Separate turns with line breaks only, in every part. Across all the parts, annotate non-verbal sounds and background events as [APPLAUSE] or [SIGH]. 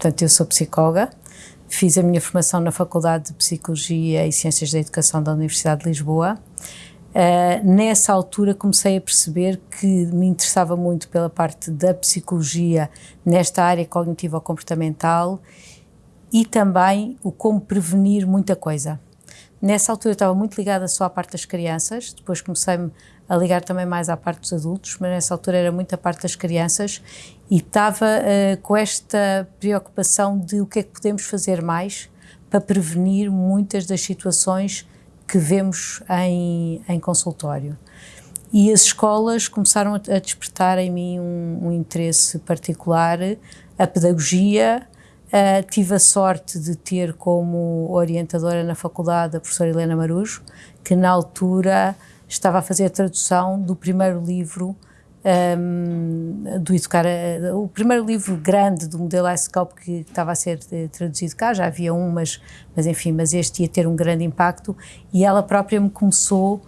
portanto, eu sou psicóloga, fiz a minha formação na Faculdade de Psicologia e Ciências da Educação da Universidade de Lisboa. Uh, nessa altura comecei a perceber que me interessava muito pela parte da psicologia nesta área cognitivo-comportamental e também o como prevenir muita coisa. Nessa altura eu estava muito ligada só à parte das crianças, depois comecei-me a ligar também mais à parte dos adultos, mas nessa altura era muito a parte das crianças e estava uh, com esta preocupação de o que é que podemos fazer mais para prevenir muitas das situações que vemos em, em consultório. E as escolas começaram a, despertar em mim um, um interesse particular, a pedagogia, Uh, tive a sorte de ter como orientadora na faculdade a professora Helena Marujo, que na altura estava a fazer a tradução do primeiro livro um, do Educar, o primeiro livro grande do modelo IceCalp que estava a ser eh, traduzido cá, já havia um, mas, mas enfim, mas este ia ter um grande impacto e ela própria me começou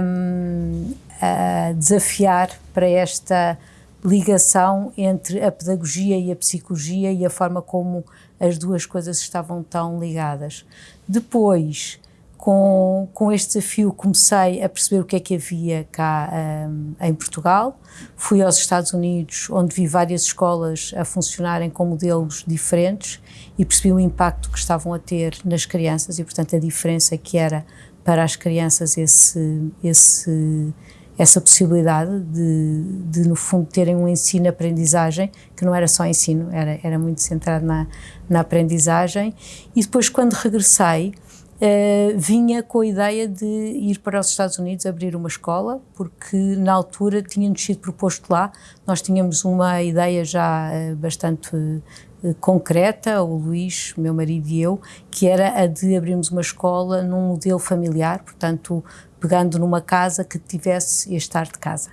um, a desafiar para esta ligação entre a pedagogia e a psicologia e a forma como as duas coisas estavam tão ligadas. Depois, com, com este desafio comecei a perceber o que é que havia cá um, em Portugal. Fui aos Estados Unidos, onde vi várias escolas a funcionarem com modelos diferentes e percebi o impacto que estavam a ter nas crianças e, portanto, a diferença que era para as crianças esse, esse, essa possibilidade de, de, no fundo, terem um ensino-aprendizagem, que não era só ensino, era, era muito centrado na, na aprendizagem. E depois, quando regressei, Uh, vinha com a ideia de ir para os Estados Unidos abrir uma escola, porque na altura tinha-nos sido proposto lá, nós tínhamos uma ideia já uh, bastante uh, concreta, o Luís, meu marido e eu, que era a de abrirmos uma escola num modelo familiar, portanto, pegando numa casa que tivesse este ar de casa.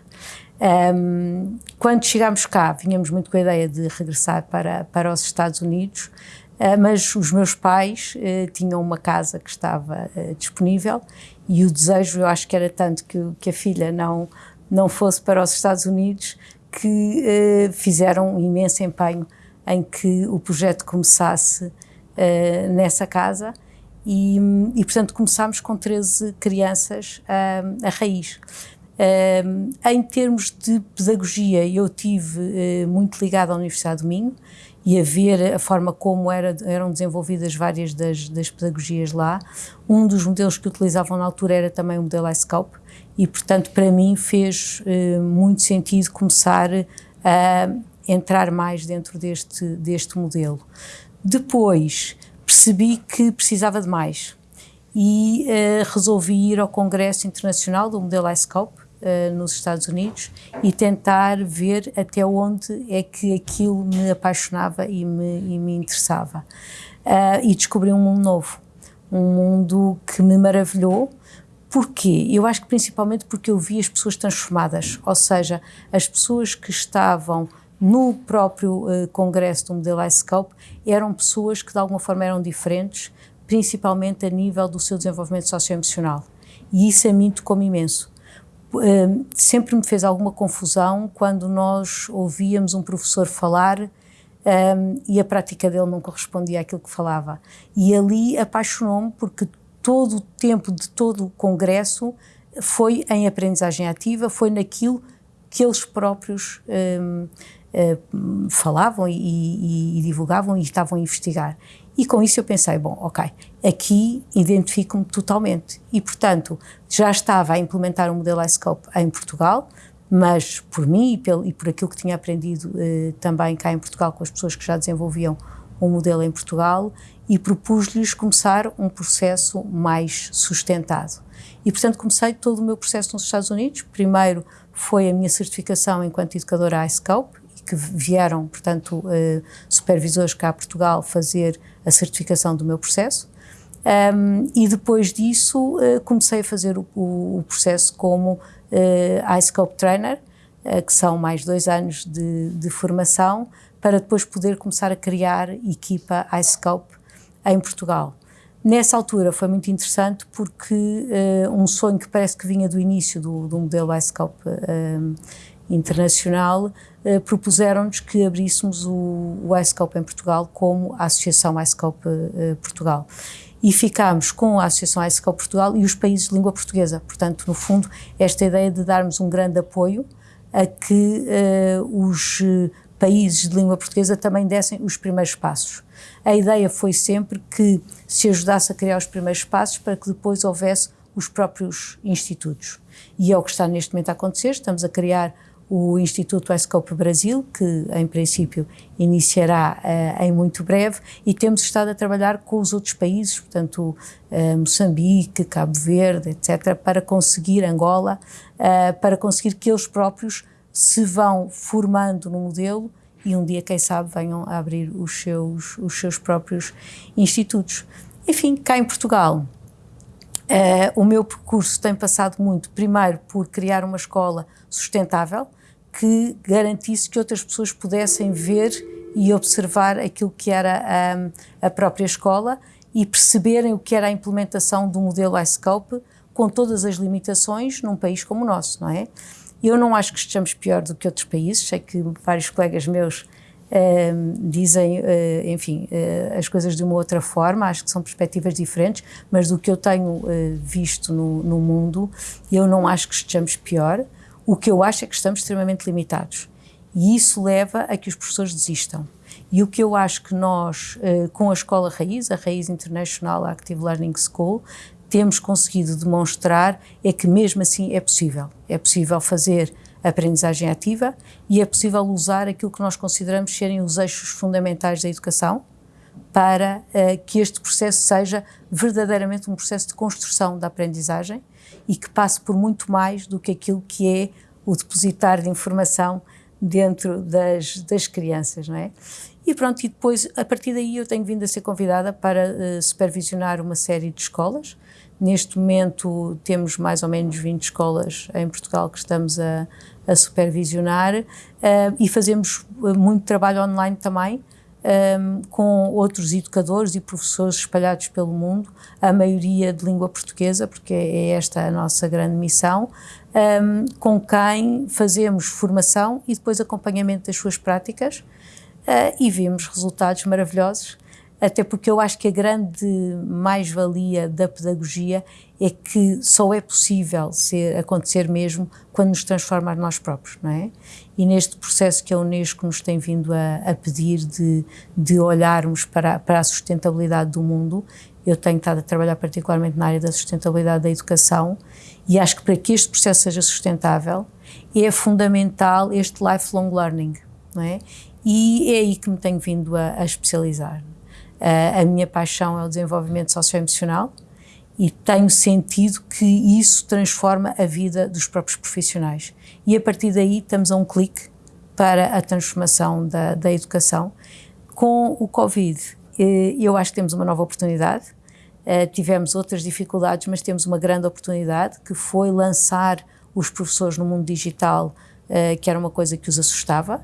Um, quando chegámos cá, vinhamos muito com a ideia de regressar para, para os Estados Unidos, mas os meus pais uh, tinham uma casa que estava uh, disponível e o desejo, eu acho que era tanto que, que a filha não, não fosse para os Estados Unidos que fizeram um imenso empenho em que o projeto começasse nessa casa e, e, portanto, começámos com 13 crianças a raiz. em termos de pedagogia, eu tive muito ligada à Universidade do Minho, e a ver a forma como era, eram desenvolvidas várias das, das, pedagogias lá. Um dos modelos que utilizavam na altura era também o modelo iScope e, portanto, para mim fez uh, muito sentido começar a entrar mais dentro deste, deste modelo. Depois percebi que precisava de mais e uh, resolvi ir ao Congresso Internacional do modelo iScope uh, nos Estados Unidos e tentar ver até onde é que aquilo me apaixonava e me, e me interessava. Uh, e descobri um mundo novo, um mundo que me maravilhou, Porquê? Eu acho que principalmente porque eu vi as pessoas transformadas, ou seja, as pessoas que estavam no próprio uh, congresso do modelo iScope eram pessoas que de alguma forma eram diferentes, principalmente a nível do seu desenvolvimento socioemocional. E isso a mim tocou-me imenso sempre me fez alguma confusão quando nós ouvíamos um professor falar um, e a prática dele não correspondia àquilo que falava. E ali apaixonou-me porque todo o tempo de todo o congresso foi em aprendizagem ativa, foi naquilo que eles próprios um, falavam e, e, e divulgavam e estavam a investigar. E com isso eu pensei, bom, ok, aqui identifico-me totalmente. E, portanto, já estava a implementar o um modelo iScope em Portugal, mas por mim e, pelo, e por aquilo que tinha aprendido eh, também cá em Portugal com as pessoas que já desenvolviam um modelo em Portugal e propus-lhes começar um processo mais sustentado. E, portanto, comecei todo o meu processo nos Estados Unidos. Primeiro foi a minha certificação enquanto educadora iScope, que vieram, portanto, uh, supervisores cá a Portugal fazer a certificação do meu processo. Um, e depois disso uh, comecei a fazer o, o, processo como uh, iScope Trainer, uh, que são mais dois anos de, de, formação, para depois poder começar a criar equipa iScope em Portugal. Nessa altura foi muito interessante porque um sonho que parece que vinha do início do, do modelo iScope internacional, eh, propuseram-nos que abríssemos o, o em Portugal como a Associação iScope eh, Portugal. E ficámos com a Associação iScope Portugal e os países de língua portuguesa. Portanto, no fundo, esta ideia de darmos um grande apoio a que eh, os países de língua portuguesa também dessem os primeiros passos. A ideia foi sempre que se ajudasse a criar os primeiros passos para que depois houvesse os próprios institutos. E é o que está neste momento a acontecer. Estamos a criar o Instituto ESCOPE Brasil, que em princípio iniciará uh, em muito breve, e temos estado a trabalhar com os outros países, portanto, uh, Moçambique, Cabo Verde, etc., para conseguir, Angola, uh, para conseguir que eles próprios se vão formando no modelo e um dia, quem sabe, venham a abrir os seus, os seus próprios institutos. Enfim, cá em Portugal, o meu percurso tem passado muito, primeiro, por criar uma escola sustentável, que garantisse que outras pessoas pudessem ver e observar aquilo que era a, a própria escola e perceberem o que era a implementação do modelo iScope com todas as limitações num país como o nosso, não é? Eu não acho que estejamos pior do que outros países, sei que vários colegas meus Uh, dizem, uh, enfim, uh, as coisas de uma outra forma, acho que são perspectivas diferentes, mas do que eu tenho visto no, no, mundo, eu não acho que estejamos pior. O que eu acho é que estamos extremamente limitados e isso leva a que os professores desistam. E o que eu acho que nós, uh, com a Escola Raiz, a Raiz International Active Learning School, temos conseguido demonstrar é que mesmo assim é possível. É possível fazer aprendizagem ativa e é possível usar aquilo que nós consideramos serem os eixos fundamentais da educação para uh, que este processo seja verdadeiramente um processo de construção da aprendizagem e que passe por muito mais do que aquilo que é o depositar de informação dentro das, das crianças, não é? E pronto, e depois, a partir daí eu tenho vindo a ser convidada para uh, supervisionar uma série de escolas. Neste momento temos mais ou menos 20 escolas em Portugal que estamos a, a supervisionar uh, e fazemos eh, muito trabalho online também, um, com outros educadores e professores espalhados pelo mundo, a maioria de língua portuguesa, porque é esta a nossa grande missão, um, com quem fazemos formação e depois acompanhamento das suas práticas uh, e vemos resultados maravilhosos até porque eu acho que a grande mais-valia da pedagogia é que só é possível ser, acontecer mesmo quando nos transforma nós próprios, não é? E neste processo que a Unesco nos tem vindo a, a pedir de, de olharmos para, para a sustentabilidade do mundo, eu tenho estado a trabalhar particularmente na área da sustentabilidade da educação e acho que para que este processo seja sustentável é fundamental este lifelong learning, não é? E é aí que me tenho vindo a, a especializar. Uh, a minha paixão é o desenvolvimento socioemocional e tenho sentido que isso transforma a vida dos próprios profissionais. E a partir daí estamos a um clique para a transformação da, da educação. Com o Covid, eh, eu acho que temos uma nova oportunidade. Uh, tivemos outras dificuldades, mas temos uma grande oportunidade que foi lançar os professores no mundo digital, uh, que era uma coisa que os assustava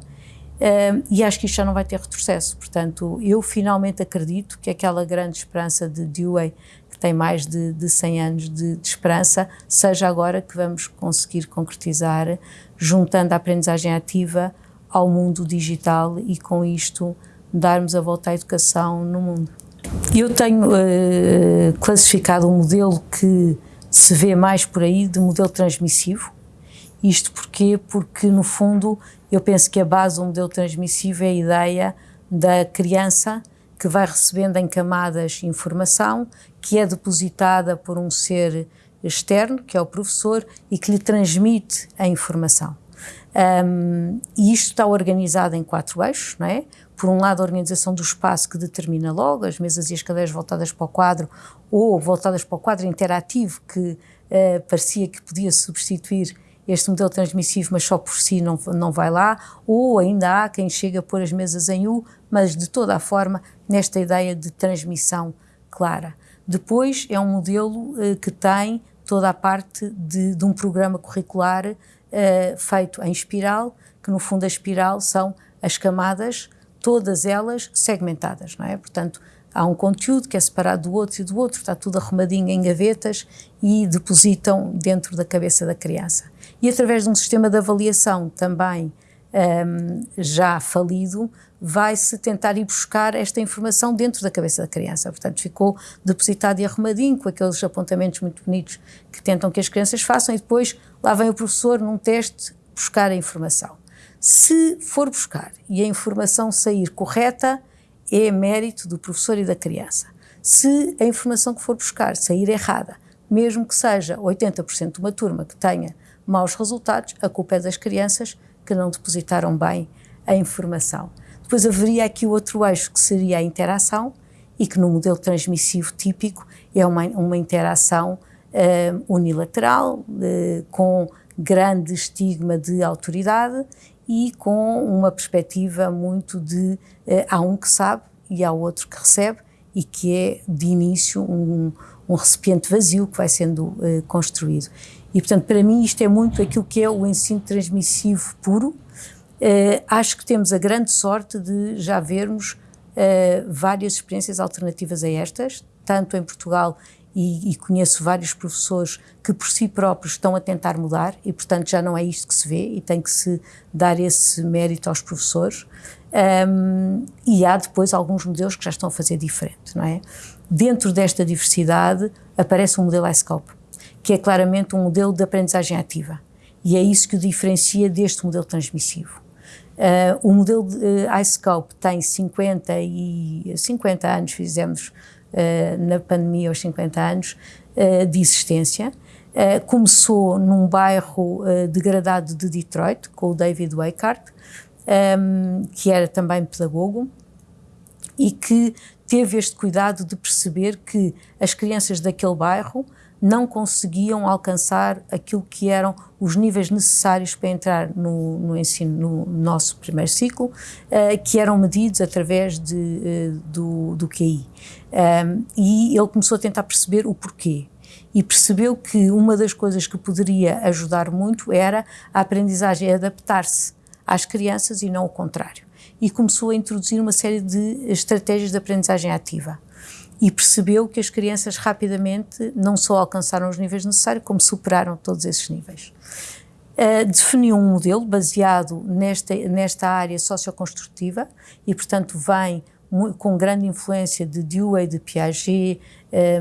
e acho que isto já não vai ter retrocesso. Portanto, eu finalmente acredito que aquela grande esperança de Dewey, que tem mais de, de 100 anos de, de, esperança, seja agora que vamos conseguir concretizar, juntando a aprendizagem ativa ao mundo digital e com isto darmos a volta à educação no mundo. Eu tenho uh, classificado um modelo que se vê mais por aí de modelo transmissivo. Isto porquê? Porque, no fundo, eu penso que a base do modelo transmissivo é a ideia da criança que vai recebendo em camadas informação que é depositada por um ser externo, que é o professor, e que lhe transmite a informação. Um, e isto está organizado em quatro eixos, não é? Por um lado, a organização do espaço que determina logo as mesas e as cadeiras voltadas para o quadro ou voltadas para o quadro interativo que uh, parecia que podia substituir este modelo transmissivo, mas só por si não, não vai lá, ou ainda há quem chega a pôr as mesas em U, mas de toda a forma nesta ideia de transmissão clara. Depois é um modelo eh, que tem toda a parte de, de um programa curricular eh, feito em espiral, que no fundo a espiral são as camadas, todas elas segmentadas, não é? Portanto, há um conteúdo que é separado do outro e do outro, está tudo arrumadinho em gavetas e depositam dentro da cabeça da criança. E através de um sistema de avaliação também um, já falido, vai-se tentar ir buscar esta informação dentro da cabeça da criança. Portanto, ficou depositado e arrumadinho, com aqueles apontamentos muito bonitos que tentam que as crianças façam, e depois lá vem o professor num teste buscar a informação. Se for buscar e a informação sair correta, é mérito do professor e da criança. Se a informação que for buscar sair errada, mesmo que seja 80% de uma turma que tenha maus resultados, a culpa é das crianças que não depositaram bem a informação. Depois haveria aqui o outro eixo que seria a interação e que no modelo transmissivo típico é uma, uma interação uh, unilateral, uh, com grande estigma de autoridade e com uma perspectiva muito de uh, há um que sabe e há outro que recebe e que é de início um, um recipiente vazio que vai sendo uh, construído. E portanto para mim isto é muito aquilo que é o ensino transmissivo puro. Uh, acho que temos a grande sorte de já vermos uh, várias experiências alternativas a estas, tanto em Portugal e, e, conheço vários professores que por si próprios estão a tentar mudar e, portanto, já não é isto que se vê e tem que se dar esse mérito aos professores. Um, e há depois alguns modelos que já estão a fazer diferente, não é? Dentro desta diversidade aparece um modelo iScope, que é claramente um modelo de aprendizagem ativa. E é isso que o diferencia deste modelo transmissivo. Uh, o modelo de uh, iScope tem 50, e, 50 anos, fizemos uh, na pandemia aos 50 anos uh, de existência. Uh, começou num bairro degradado de Detroit, com o David Weikart, um, que era também pedagogo, e que teve este cuidado de perceber que as crianças daquele bairro não conseguiam alcançar aquilo que eram os níveis necessários para entrar no, no ensino, no nosso primeiro ciclo, uh, que eram medidos através de, uh, do, do QI. Um, e ele começou a tentar perceber o porquê. E percebeu que uma das coisas que poderia ajudar muito era a aprendizagem adaptar-se às crianças e não o contrário. E começou a introduzir uma série de estratégias de aprendizagem ativa e percebeu que as crianças rapidamente não só alcançaram os níveis necessários, como superaram todos esses níveis. Uh, definiu um modelo baseado nesta, nesta área socioconstrutiva e, portanto, vem com grande influência de Dewey, de Piaget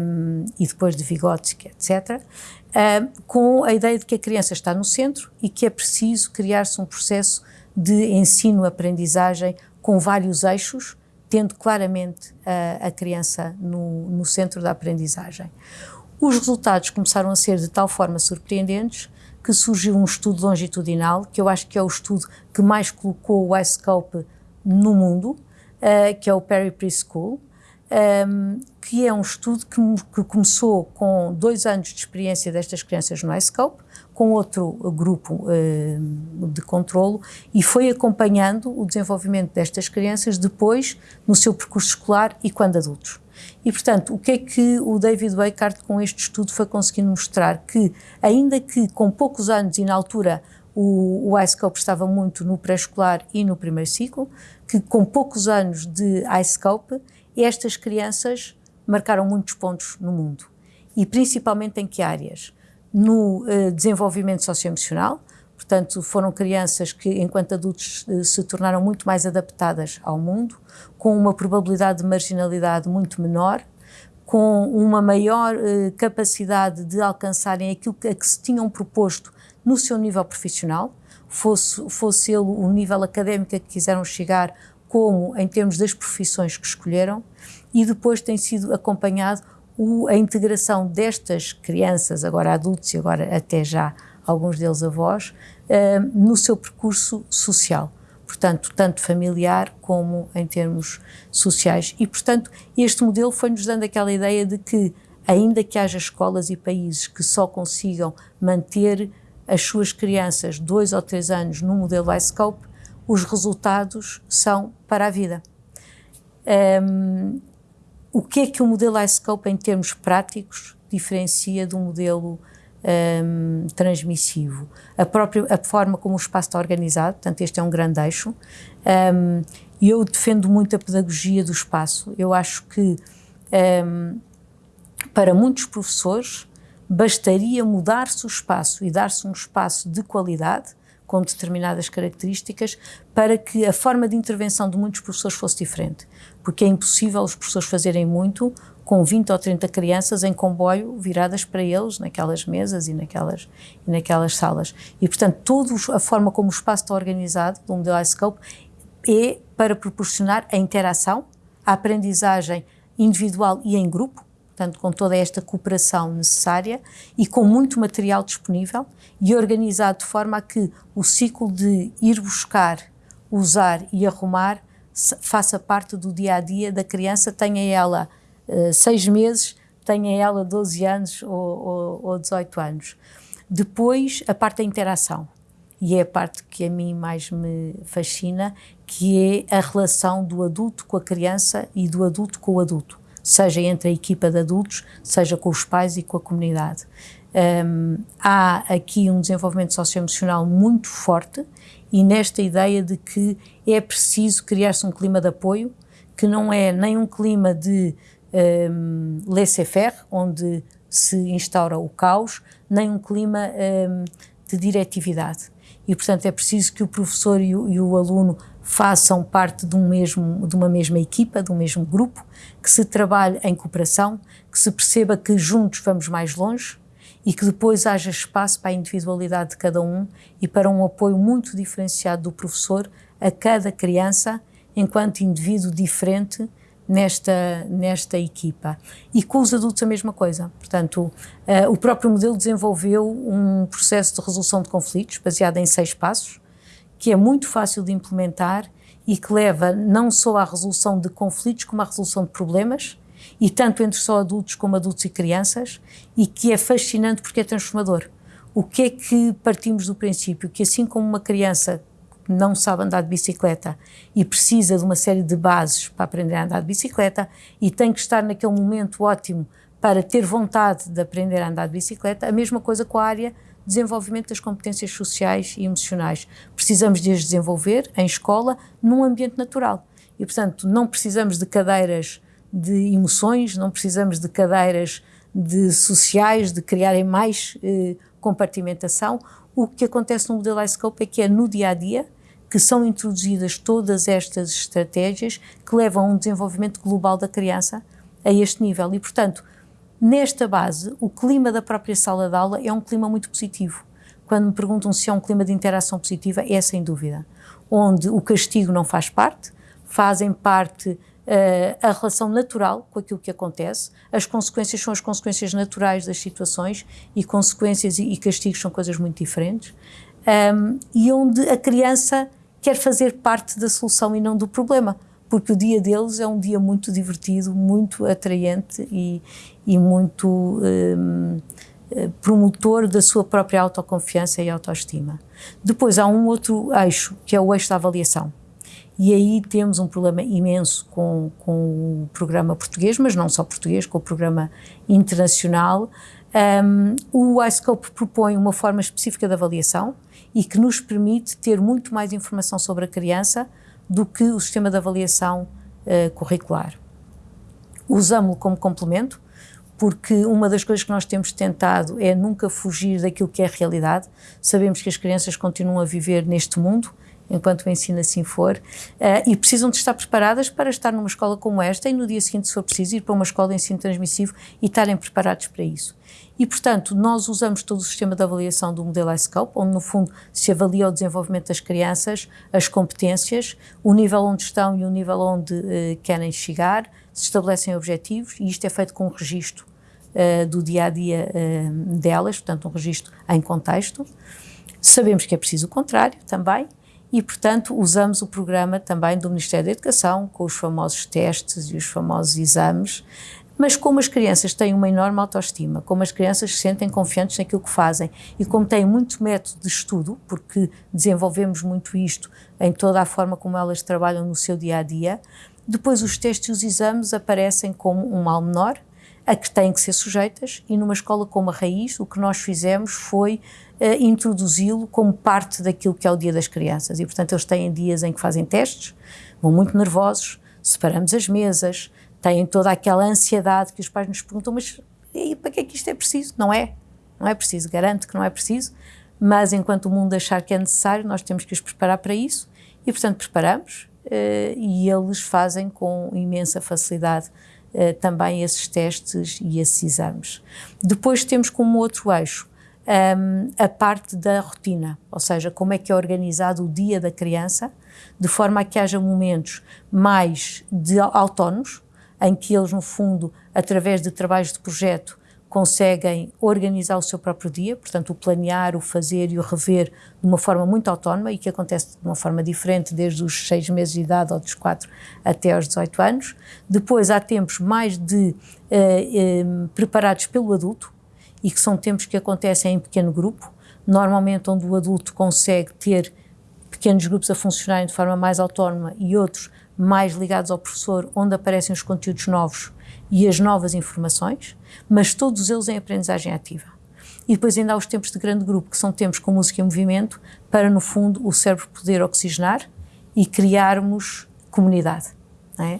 um, e depois de Vygotsky, etc., uh, com a ideia de que a criança está no centro e que é preciso criar-se um processo de ensino-aprendizagem com vários eixos, tendo claramente a, a criança no, no centro da aprendizagem. Os resultados começaram a ser de tal forma surpreendentes que surgiu um estudo longitudinal, que eu acho que é o estudo que mais colocou o iScope no mundo, uh, que é o Perry Preschool, um, que é um estudo que, que, começou com dois anos de experiência destas crianças no iScope, com outro grupo uh, de controlo e foi acompanhando o desenvolvimento destas crianças depois no seu percurso escolar e quando adultos. E, portanto, o que é que o David Weikart com este estudo foi conseguindo mostrar? Que, ainda que com poucos anos e na altura o, o iScope estava muito no pré-escolar e no primeiro ciclo, que com poucos anos de iScope, estas crianças marcaram muitos pontos no mundo. E principalmente em que áreas? No uh, desenvolvimento socioemocional, portanto, foram crianças que, enquanto adultos, uh, se tornaram muito mais adaptadas ao mundo, com uma probabilidade de marginalidade muito menor, com uma maior uh, capacidade de alcançarem aquilo a que se tinham proposto no seu nível profissional, fosse, fosse ele o nível académico que quiseram chegar, como em termos das profissões que escolheram, e depois tem sido acompanhado o, a integração destas crianças, agora adultos e agora até já alguns deles avós, uh, no seu percurso social. Portanto, tanto familiar como em termos sociais. E, portanto, este modelo foi-nos dando aquela ideia de que, ainda que haja escolas e países que só consigam manter as suas crianças dois ou três anos no modelo iScope, os resultados são para a vida. Um, o que é que o modelo iScope, em termos práticos, diferencia do modelo um, transmissivo. A própria a forma como o espaço está organizado, portanto, este é um grande eixo. Um, eu defendo muito a pedagogia do espaço. Eu acho que um, para muitos professores bastaria mudar-se o espaço e dar-se um espaço de qualidade com determinadas características para que a forma de intervenção de muitos professores fosse diferente. Porque é impossível os professores fazerem muito com 20 ou 30 crianças em comboio viradas para eles naquelas mesas e naquelas, e naquelas salas. E, portanto, toda a forma como o espaço está organizado do modelo iScope é para proporcionar a interação, a aprendizagem individual e em grupo, portanto, com toda esta cooperação necessária e com muito material disponível e organizado de forma a que o ciclo de ir buscar, usar e arrumar faça parte do dia a dia da criança, tenha ela uh, seis meses, tenha ela 12 anos ou, ou, ou 18 anos. Depois, a parte da interação, e é a parte que a mim mais me fascina, que é a relação do adulto com a criança e do adulto com o adulto seja entre a equipa de adultos, seja com os pais e com a comunidade. Um, há aqui um desenvolvimento socioemocional muito forte e nesta ideia de que é preciso criar-se um clima de apoio, que não é nem um clima de um, laissez-faire, onde se instaura o caos, nem um clima um, de diretividade. E, portanto, é preciso que o professor e o, e o aluno façam parte de, um mesmo, de uma mesma equipa, de um mesmo grupo, que se trabalhe em cooperação, que se perceba que juntos vamos mais longe e que depois haja espaço para a individualidade de cada um e para um apoio muito diferenciado do professor a cada criança enquanto indivíduo diferente nesta, nesta equipa. E com os adultos a mesma coisa. Portanto, uh, o próprio modelo desenvolveu um processo de resolução de conflitos baseado em seis passos, que é muito fácil de implementar e que leva não só à resolução de conflitos, como à resolução de problemas, e tanto entre só adultos como adultos e crianças, e que é fascinante porque é transformador. O que é que partimos do princípio? Que assim como uma criança não sabe andar de bicicleta e precisa de uma série de bases para aprender a andar de bicicleta e tem que estar naquele momento ótimo para ter vontade de aprender a andar de bicicleta, a mesma coisa com a área desenvolvimento das competências sociais e emocionais. Precisamos de as desenvolver em escola, num ambiente natural. E, portanto, não precisamos de cadeiras de emoções, não precisamos de cadeiras de sociais, de criarem mais eh, compartimentação. O que acontece no modelo iScope é que é no dia a dia que são introduzidas todas estas estratégias que levam a um desenvolvimento global da criança a este nível. E, portanto, Nesta base, o clima da própria sala de aula é um clima muito positivo. Quando me perguntam se é um clima de interação positiva, é sem dúvida. Onde o castigo não faz parte, fazem parte uh, a relação natural com aquilo que acontece, as consequências são as consequências naturais das situações e consequências e, castigos são coisas muito diferentes, um, e onde a criança quer fazer parte da solução e não do problema porque o dia deles é um dia muito divertido, muito atraente e, e muito um, eh, promotor da sua própria autoconfiança e autoestima. Depois há um outro eixo, que é o eixo da avaliação. E aí temos um problema imenso com, com o programa português, mas não só português, com o programa internacional. Um, o iScope propõe uma forma específica de avaliação e que nos permite ter muito mais informação sobre a criança do que o sistema de avaliação uh, curricular. Usamos-lo como complemento, porque uma das coisas que nós temos tentado é nunca fugir daquilo que é a realidade. Sabemos que as crianças continuam a viver neste mundo, enquanto o ensino assim for, uh, e precisam de estar preparadas para estar numa escola como esta e no dia seguinte, se for preciso, ir para uma escola de ensino transmissivo e estarem preparados para isso. E, portanto, nós usamos todo o sistema de avaliação do modelo iScope, onde, no fundo, se avalia o desenvolvimento das crianças, as competências, o nível onde estão e o nível onde uh, querem chegar, se estabelecem objetivos, e isto é feito com um registro uh, do dia a dia delas, portanto, um registro em contexto. Sabemos que é preciso o contrário também, e, portanto, usamos o programa também do Ministério da Educação, com os famosos testes e os famosos exames, mas como as crianças têm uma enorme autoestima, como as crianças se sentem confiantes naquilo que fazem e como têm muito método de estudo, porque desenvolvemos muito isto em toda a forma como elas trabalham no seu dia a dia, depois os testes e os exames aparecem como um mal menor, a que têm que ser sujeitas e numa escola como a Raiz o que nós fizemos foi uh, introduzi-lo como parte daquilo que é o Dia das Crianças. E portanto eles têm dias em que fazem testes, vão muito nervosos, separamos as mesas, têm toda aquela ansiedade que os pais nos perguntam, mas e para que é que isto é preciso? Não é, não é preciso, garanto que não é preciso, mas enquanto o mundo achar que é necessário, nós temos que os preparar para isso. E portanto preparamos uh, e eles fazem com imensa facilidade uh, também esses testes e esses exames. Depois temos como outro eixo um, a parte da rotina, ou seja, como é que é organizado o dia da criança, de forma a que haja momentos mais de autónomos, em que eles, no fundo, através de trabalhos de projeto, conseguem organizar o seu próprio dia, portanto, o planear, o fazer e o rever de uma forma muito autónoma e que acontece de uma forma diferente desde os seis meses de idade ou dos quatro até aos 18 anos. Depois há tempos mais de eh, eh, preparados pelo adulto e que são tempos que acontecem em pequeno grupo, normalmente onde o adulto consegue ter pequenos grupos a funcionarem de forma mais autónoma e outros mais ligados ao professor, onde aparecem os conteúdos novos e as novas informações, mas todos eles em aprendizagem ativa. E depois ainda há os tempos de grande grupo, que são tempos com música e movimento, para, no fundo, o cérebro poder oxigenar e criarmos comunidade. É?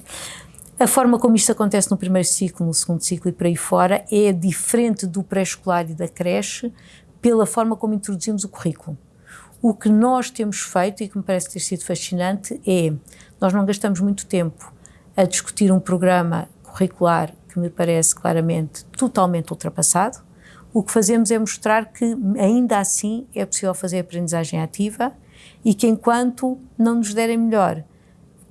A forma como isto acontece no primeiro ciclo, no segundo ciclo e por aí fora é diferente do pré-escolar e da creche pela forma como introduzimos o currículo. O que nós temos feito e que me parece ter sido fascinante é, nós não gastamos muito tempo a discutir um programa curricular que me parece claramente totalmente ultrapassado. O que fazemos é mostrar que ainda assim é possível fazer aprendizagem ativa e que enquanto não nos derem melhor,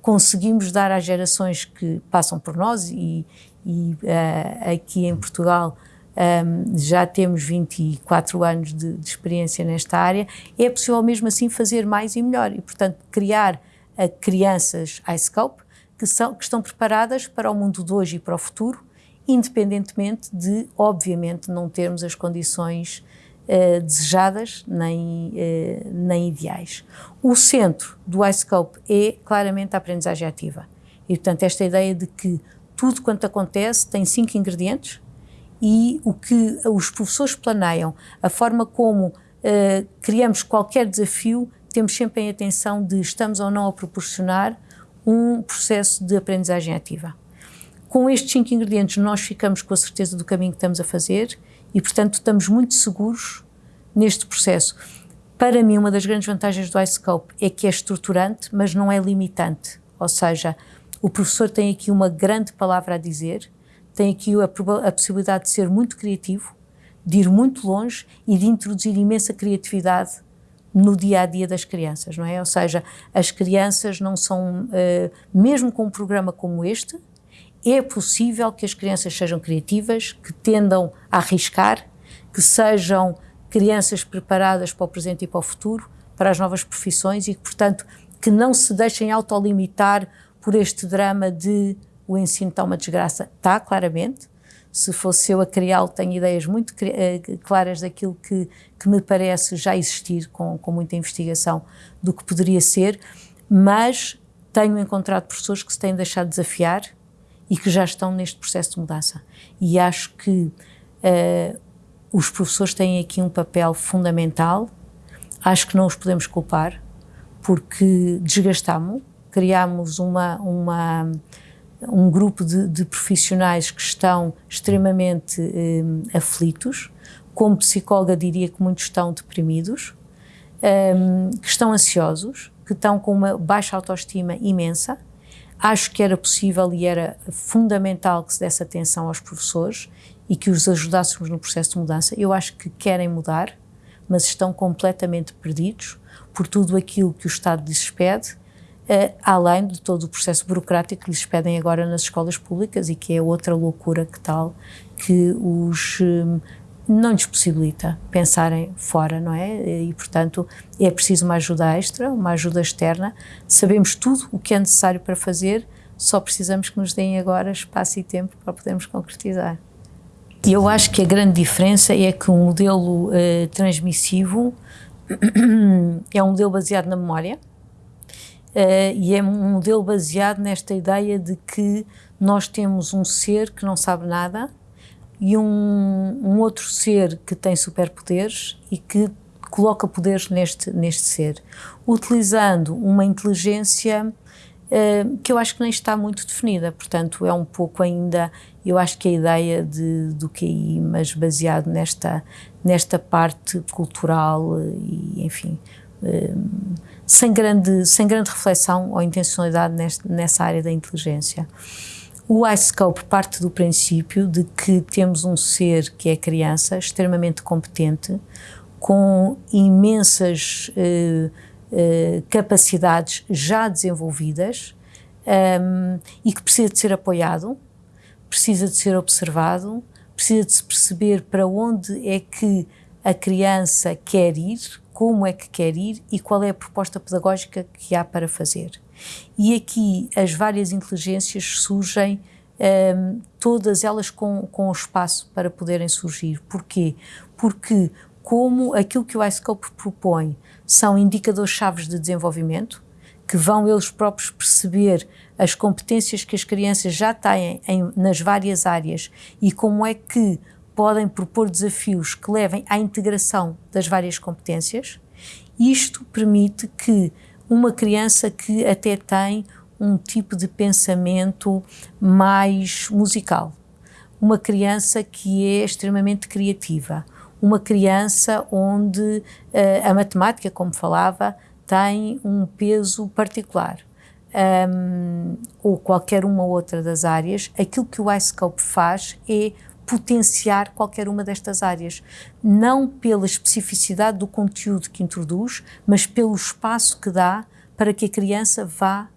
conseguimos dar às gerações que passam por nós e, e uh, aqui em Portugal um, ehm, já temos 24 anos de, de, experiência nesta área, é possível mesmo assim fazer mais e melhor e, portanto, criar uh, crianças iScope que, são, que estão preparadas para o mundo de hoje e para o futuro, independentemente de, obviamente, não termos as condições uh, desejadas nem, uh, nem ideais. O centro do iScope é claramente a aprendizagem ativa. E, portanto, esta ideia de que tudo quanto acontece tem cinco ingredientes e o que os professores planeiam, a forma como uh, criamos qualquer desafio, temos sempre em atenção de estamos ou não a proporcionar um processo de aprendizagem ativa. Com estes cinco ingredientes, nós ficamos com a certeza do caminho que estamos a fazer e, portanto, estamos muito seguros neste processo. Para mim, uma das grandes vantagens do iScope é que é estruturante, mas não é limitante. Ou seja, o professor tem aqui uma grande palavra a dizer, tem aqui a, a possibilidade de ser muito criativo, de ir muito longe e de introduzir imensa criatividade no dia a dia das crianças, não é? Ou seja, as crianças não são, uh, mesmo com um programa como este, é possível que as crianças sejam criativas, que tendam a arriscar, que sejam crianças preparadas para o presente e para o futuro, para as novas profissões e que, portanto, que não se deixem autolimitar por este drama de o ensino está uma desgraça. Está, claramente, se fosse eu a criá-lo, tenho ideias muito eh, claras daquilo que, que me parece já existir com, com muita investigação do que poderia ser, mas tenho encontrado professores que se têm deixado desafiar e que já estão neste processo de mudança. E acho que uh, os professores têm aqui um papel fundamental, acho que não os podemos culpar, porque desgastamos, criamos uma, uma um grupo de, de profissionais que estão extremamente eh, aflitos, como psicóloga diria que muitos estão deprimidos, eh, que estão ansiosos, que estão com uma baixa autoestima imensa. Acho que era possível e era fundamental que se desse atenção aos professores e que os ajudássemos no processo de mudança. Eu acho que querem mudar, mas estão completamente perdidos por tudo aquilo que o Estado lhes pede Uh, além de todo o processo burocrático que lhes pedem agora nas escolas públicas e que é outra loucura que tal, que os um, não lhes possibilita pensarem fora, não é? E, portanto, é preciso uma ajuda extra, uma ajuda externa. Sabemos tudo o que é necessário para fazer, só precisamos que nos deem agora espaço e tempo para podermos concretizar. Eu acho que a grande diferença é que um modelo uh, transmissivo [CLEARS THROAT] é um modelo baseado na memória, Uh, e é um modelo baseado nesta ideia de que nós temos um ser que não sabe nada, e um, um outro ser que tem superpoderes e que coloca poderes neste, neste ser, utilizando uma inteligência uh, que eu acho que nem está muito definida, portanto é um pouco ainda, eu acho que a ideia de, do QI, mas baseado nesta, nesta parte cultural e enfim, uh, sem, grande, sem grande reflexão ou intencionalidade neste, nessa área da inteligência. O iScope parte do princípio de que temos um ser que é criança, extremamente competente, com imensas uh, uh, capacidades já desenvolvidas um, ehm, e que precisa de ser apoiado, precisa de ser observado, precisa de se perceber para onde é que a criança quer ir, como é que quer ir e qual é a proposta pedagógica que há para fazer. E aqui as várias inteligências surgem um, todas elas com, com espaço para poderem surgir. Porquê? Porque como aquilo que o iScope propõe são indicadores-chave de desenvolvimento, que vão eles próprios perceber as competências que as crianças já têm em, nas várias áreas e como é que podem propor desafios que levem à integração das várias competências. Isto permite que uma criança que até tem um tipo de pensamento mais musical, uma criança que é extremamente criativa, uma criança onde uh, a matemática, como falava, tem um peso particular. Um, ou qualquer uma outra das áreas, aquilo que o iScope faz é potenciar qualquer uma destas áreas, não pela especificidade do conteúdo que introduz, mas pelo espaço que dá para que a criança vá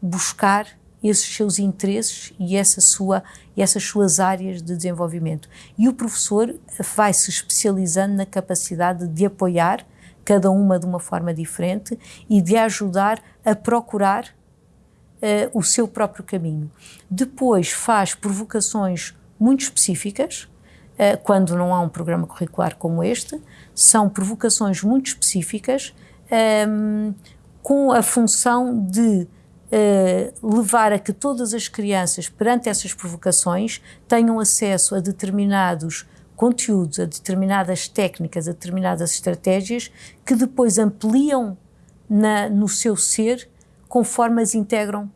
buscar esses seus interesses e essa sua, essas suas áreas de desenvolvimento. E o professor vai se especializando na capacidade de apoiar cada uma de uma forma diferente e de ajudar a procurar uh, o seu próprio caminho. Depois faz provocações muito específicas, uh, quando não há um programa curricular como este, são provocações muito específicas ehm, com a função de uh, levar a que todas as crianças, perante essas provocações, tenham acesso a determinados conteúdos, a determinadas técnicas, a determinadas estratégias que depois ampliam na, no seu ser conforme as integram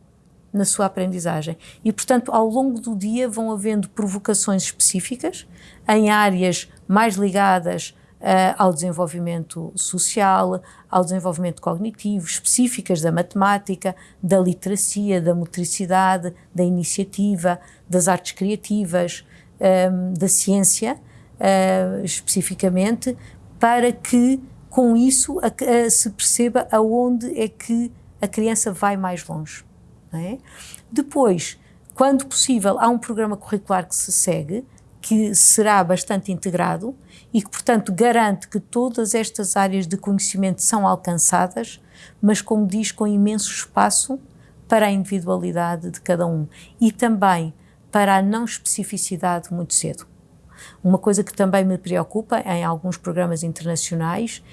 na sua aprendizagem. E, portanto, ao longo do dia vão havendo provocações específicas em áreas mais ligadas uh, ao desenvolvimento social, ao desenvolvimento cognitivo, específicas da matemática, da literacia, da motricidade, da iniciativa, das artes criativas, um, ehm, da ciência, uh, especificamente, para que com isso a, a, se perceba aonde é que a criança vai mais longe. É? Depois, quando possível, há um programa curricular que se segue, que será bastante integrado e que, portanto, garante que todas estas áreas de conhecimento são alcançadas, mas, como diz, com imenso espaço para a individualidade de cada um e também para a não especificidade muito cedo. Uma coisa que também me preocupa em alguns programas internacionais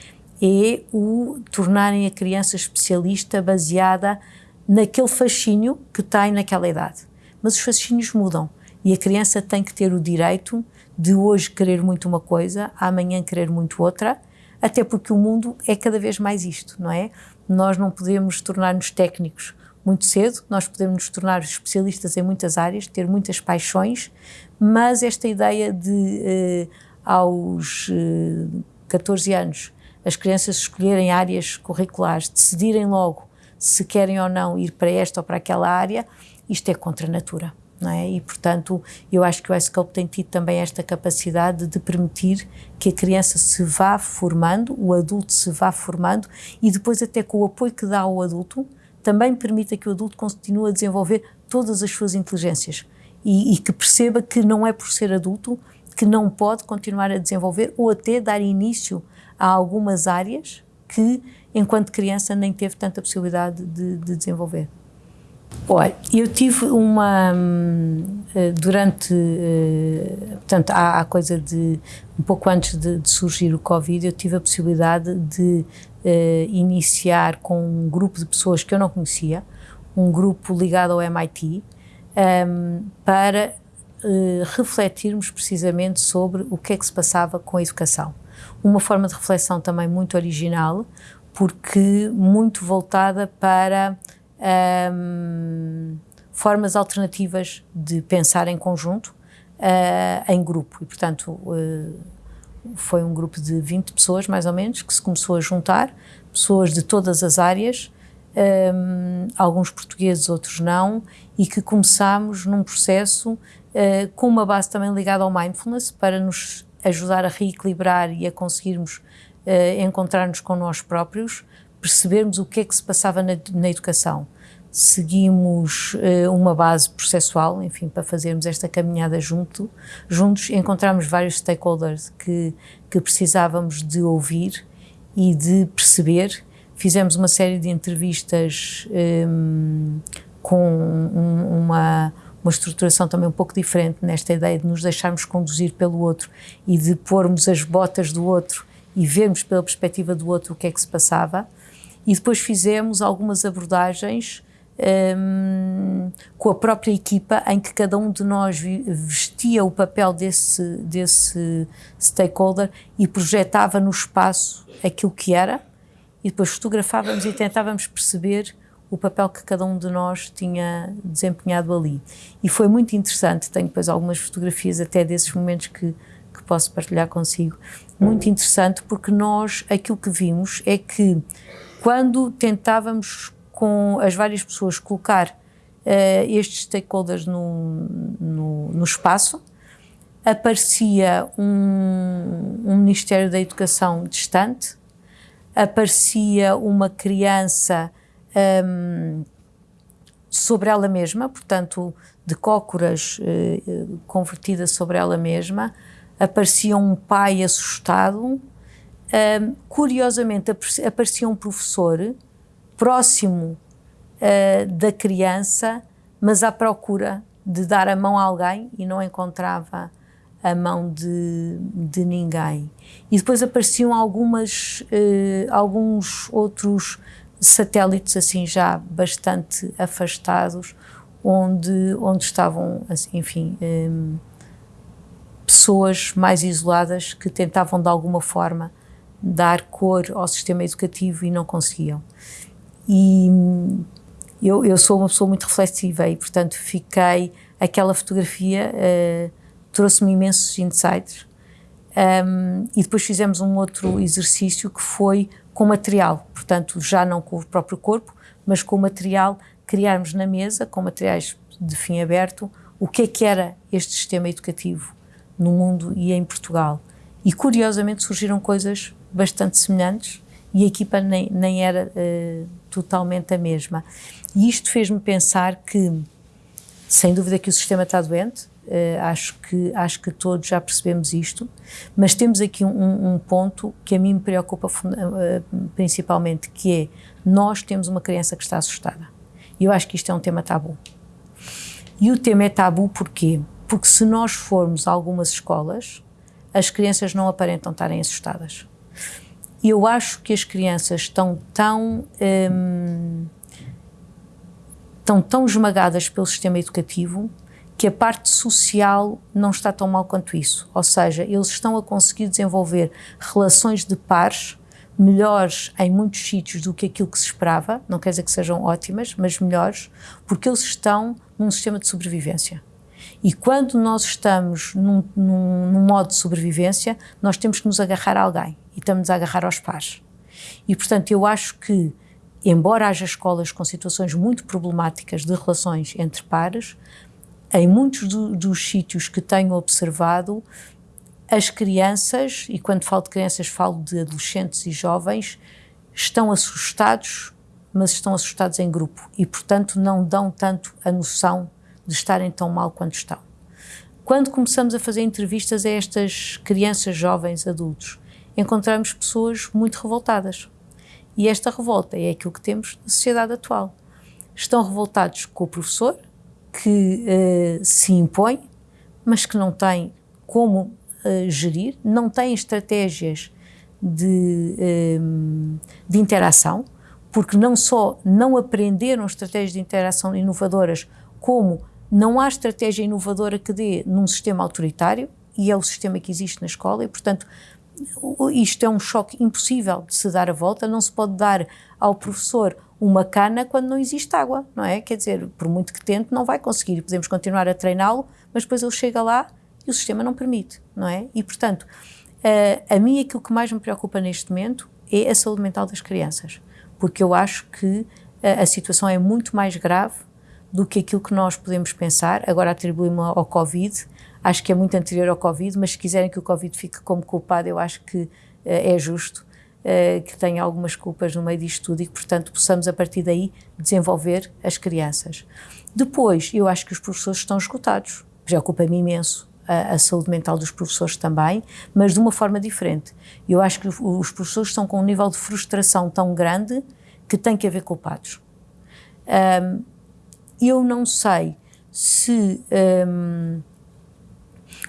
é o tornarem a criança especialista baseada naquele fascínio que tem naquela idade. Mas os fascínios mudam e a criança tem que ter o direito de hoje querer muito uma coisa, amanhã querer muito outra, até porque o mundo é cada vez mais isto, não é? Nós não podemos tornar-nos técnicos muito cedo, nós podemos nos tornar especialistas em muitas áreas, ter muitas paixões, mas esta ideia de eh, aos eh, 14 anos as crianças escolherem áreas curriculares, decidirem logo se querem ou não ir para esta ou para aquela área, isto é contra a natura é? E, portanto, eu acho que o iScope tem tido também esta capacidade de permitir que a criança se vá formando, o adulto se vá formando e depois até com o apoio que dá ao adulto, também permita que o adulto continue a desenvolver todas as suas inteligências e, e que perceba que não é por ser adulto que não pode continuar a desenvolver ou até dar início a algumas áreas que, enquanto criança, nem teve tanta possibilidade de, de desenvolver. Olha, eu tive uma hum, eh, durante, eh, portanto, há, coisa de um pouco antes de, de, surgir o Covid, eu tive a possibilidade de uh, iniciar com um grupo de pessoas que eu não conhecia, um grupo ligado ao MIT, um, para refletirmos precisamente sobre o que é que se passava com a educação. Uma forma de reflexão também muito original, porque muito voltada para um, formas alternativas de pensar em conjunto, uh, em grupo. E, portanto, uh, foi um grupo de 20 pessoas, mais ou menos, que se começou a juntar, pessoas de todas as áreas, um, alguns portugueses, outros não, e que começámos num processo uh, com uma base também ligada ao mindfulness, para nos ajudar a reequilibrar e a conseguirmos uh, encontrar-nos com nós próprios, percebermos o que é que se passava na, na educação. Seguimos uh, uma base processual, enfim, para fazermos esta caminhada junto, juntos. Encontramos vários stakeholders que, que precisávamos de ouvir e de perceber. Fizemos uma série de entrevistas um, com um, uma uma estruturação também um pouco diferente nesta ideia de nos deixarmos conduzir pelo outro e de pormos as botas do outro e vermos pela perspectiva do outro o que é que se passava. E depois fizemos algumas abordagens um, com a própria equipa, em que cada um de nós vestia o papel desse, desse stakeholder e projetava no espaço aquilo que era, e depois fotografávamos e tentávamos perceber o papel que cada um de nós tinha desempenhado ali. E foi muito interessante, tenho depois algumas fotografias até desses momentos que, que posso partilhar consigo. Muito interessante porque nós, aquilo que vimos é que quando tentávamos com as várias pessoas colocar uh, estes stakeholders no, no, no espaço, aparecia um, um Ministério da Educação distante, aparecia uma criança um, sobre ela mesma, portanto, de cócoras uh, convertida sobre ela mesma, aparecia um pai assustado. Um, curiosamente, aparecia um professor próximo uh, da criança, mas à procura de dar a mão a alguém e não encontrava a mão de, de ninguém. E depois apareciam algumas, uh, alguns outros satélites assim já bastante afastados, onde, onde estavam, assim, enfim, um, pessoas mais isoladas que tentavam de alguma forma dar cor ao sistema educativo e não conseguiam. E hum, eu, eu sou uma pessoa muito reflexiva e, portanto, fiquei. Aquela fotografia uh, trouxe-me imensos insights. Um, e depois fizemos um outro exercício que foi com material, portanto, já não com o próprio corpo, mas com material, criarmos na mesa, com materiais de fim aberto, o que é que era este sistema educativo no mundo e em Portugal. E curiosamente surgiram coisas bastante semelhantes e a equipa nem, nem era uh, totalmente a mesma. E isto fez-me pensar que, sem dúvida, que o sistema está doente, Uh, acho, que, acho que todos já percebemos isto, mas temos aqui um, um ponto que a mim me preocupa uh, principalmente, que é nós temos uma criança que está assustada. E eu acho que isto é um tema tabu. E o tema é tabu porquê? Porque se nós formos a algumas escolas, as crianças não aparentam estarem assustadas. E eu acho que as crianças estão tão... Um, estão tão esmagadas pelo sistema educativo que a parte social não está tão mal quanto isso. Ou seja, eles estão a conseguir desenvolver relações de pares melhores em muitos sítios do que aquilo que se esperava, não quer dizer que sejam ótimas, mas melhores, porque eles estão num sistema de sobrevivência. E quando nós estamos num, num, num modo de sobrevivência, nós temos que nos agarrar a alguém e estamos a agarrar aos pares. E, portanto, eu acho que, embora haja escolas com situações muito problemáticas de relações entre pares, em muitos do, dos sítios que tenho observado, as crianças, e quando falo de crianças falo de adolescentes e jovens, estão assustados, mas estão assustados em grupo e, portanto, não dão tanto a noção de estarem tão mal quanto estão. Quando começamos a fazer entrevistas a estas crianças, jovens, adultos, encontramos pessoas muito revoltadas. E esta revolta é aquilo que temos na sociedade atual. Estão revoltados com o professor, que uh, se impõe, mas que não tem como uh, gerir, não tem estratégias de, eh, de interação, porque não só não aprenderam estratégias de interação inovadoras, como Não há estratégia inovadora que dê num sistema autoritário, e é o sistema que existe na escola, e portanto isto é um choque impossível de se dar a volta, não se pode dar ao professor uma cana quando não existe água, não é? Quer dizer, por muito que tente, não vai conseguir. Podemos continuar a treiná-lo, mas depois ele chega lá e o sistema não permite, não é? E, portanto, a mim aquilo que mais me preocupa neste momento é a saúde mental das crianças, porque eu acho que a situação é muito mais grave do que aquilo que nós podemos pensar. Agora atribuímos ao Covid, acho que é muito anterior ao Covid, mas se quiserem que o Covid fique como culpado, eu acho que uh, é justo uh, que tenha algumas culpas no meio disto tudo e que, portanto, possamos a partir daí desenvolver as crianças. Depois, eu acho que os professores estão esgotados, preocupa-me imenso a, a, saúde mental dos professores também, mas de uma forma diferente. Eu acho que os professores estão com um nível de frustração tão grande que tem que haver culpados. Um, eu não sei se um,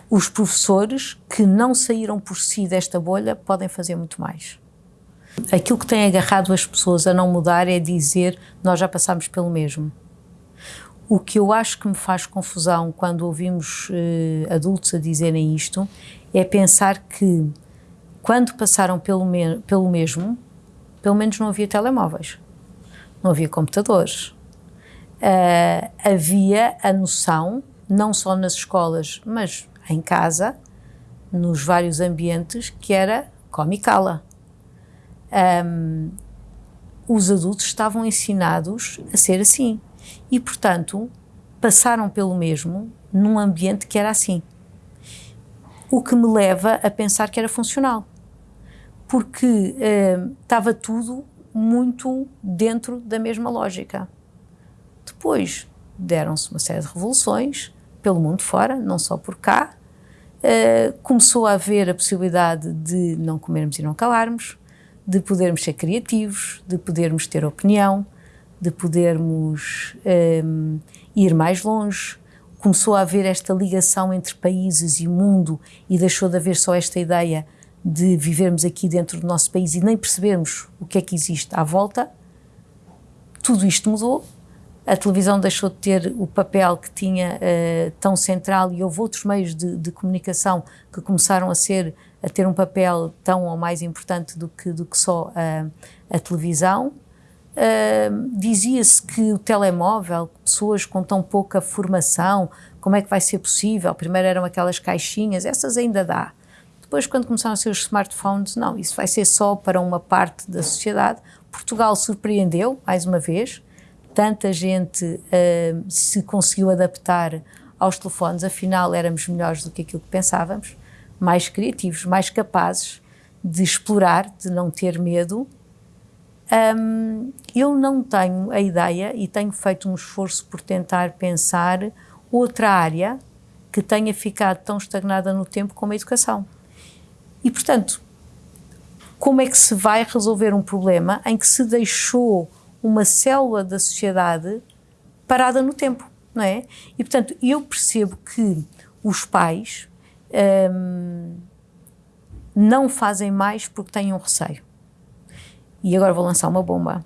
os professores que não saíram por si desta bolha podem fazer muito mais. Aquilo que tem agarrado as pessoas a não mudar é dizer nós já passamos pelo mesmo. O que eu acho que me faz confusão quando ouvimos eh, adultos a dizerem isto é pensar que quando passaram pelo, me pelo mesmo, pelo menos não havia telemóveis, não havia computadores, uh, havia a noção, não só nas escolas, mas em casa, nos vários ambientes, que era come e cala. Um, os adultos estavam ensinados a ser assim e, portanto, passaram pelo mesmo num ambiente que era assim. O que me leva a pensar que era funcional, porque estava tudo muito dentro da mesma lógica. Depois deram-se uma série de revoluções pelo mundo fora, não só por cá. Uh, começou a haver a possibilidade de não comermos e não calarmos, de podermos ser criativos, de podermos ter opinião, de podermos um, ir mais longe. Começou a haver esta ligação entre países e mundo e deixou de haver só esta ideia de vivermos aqui dentro do nosso país e nem percebermos o que é que existe à volta. Tudo isto mudou a televisão deixou de ter o papel que tinha uh, tão central e houve outros meios de, de, comunicação que começaram a ser a ter um papel tão ou mais importante do que, do que só uh, a televisão. Uh, Dizia-se que o telemóvel, pessoas com tão pouca formação, como é que vai ser possível? Primeiro eram aquelas caixinhas, essas ainda dá. Depois, quando começaram a ser os smartphones, não, isso vai ser só para uma parte da sociedade. Portugal surpreendeu, mais uma vez, tanta gente uh, se conseguiu adaptar aos telefones, afinal éramos melhores do que aquilo que pensávamos, mais criativos, mais capazes de explorar, de não ter medo. Um, eu não tenho a ideia e tenho feito um esforço por tentar pensar outra área que tenha ficado tão estagnada no tempo como a educação. E, portanto, como é que se vai resolver um problema em que se deixou uma célula da sociedade parada no tempo, não é? E, portanto, eu percebo que os pais hum, não fazem mais porque têm um receio. E agora vou lançar uma bomba.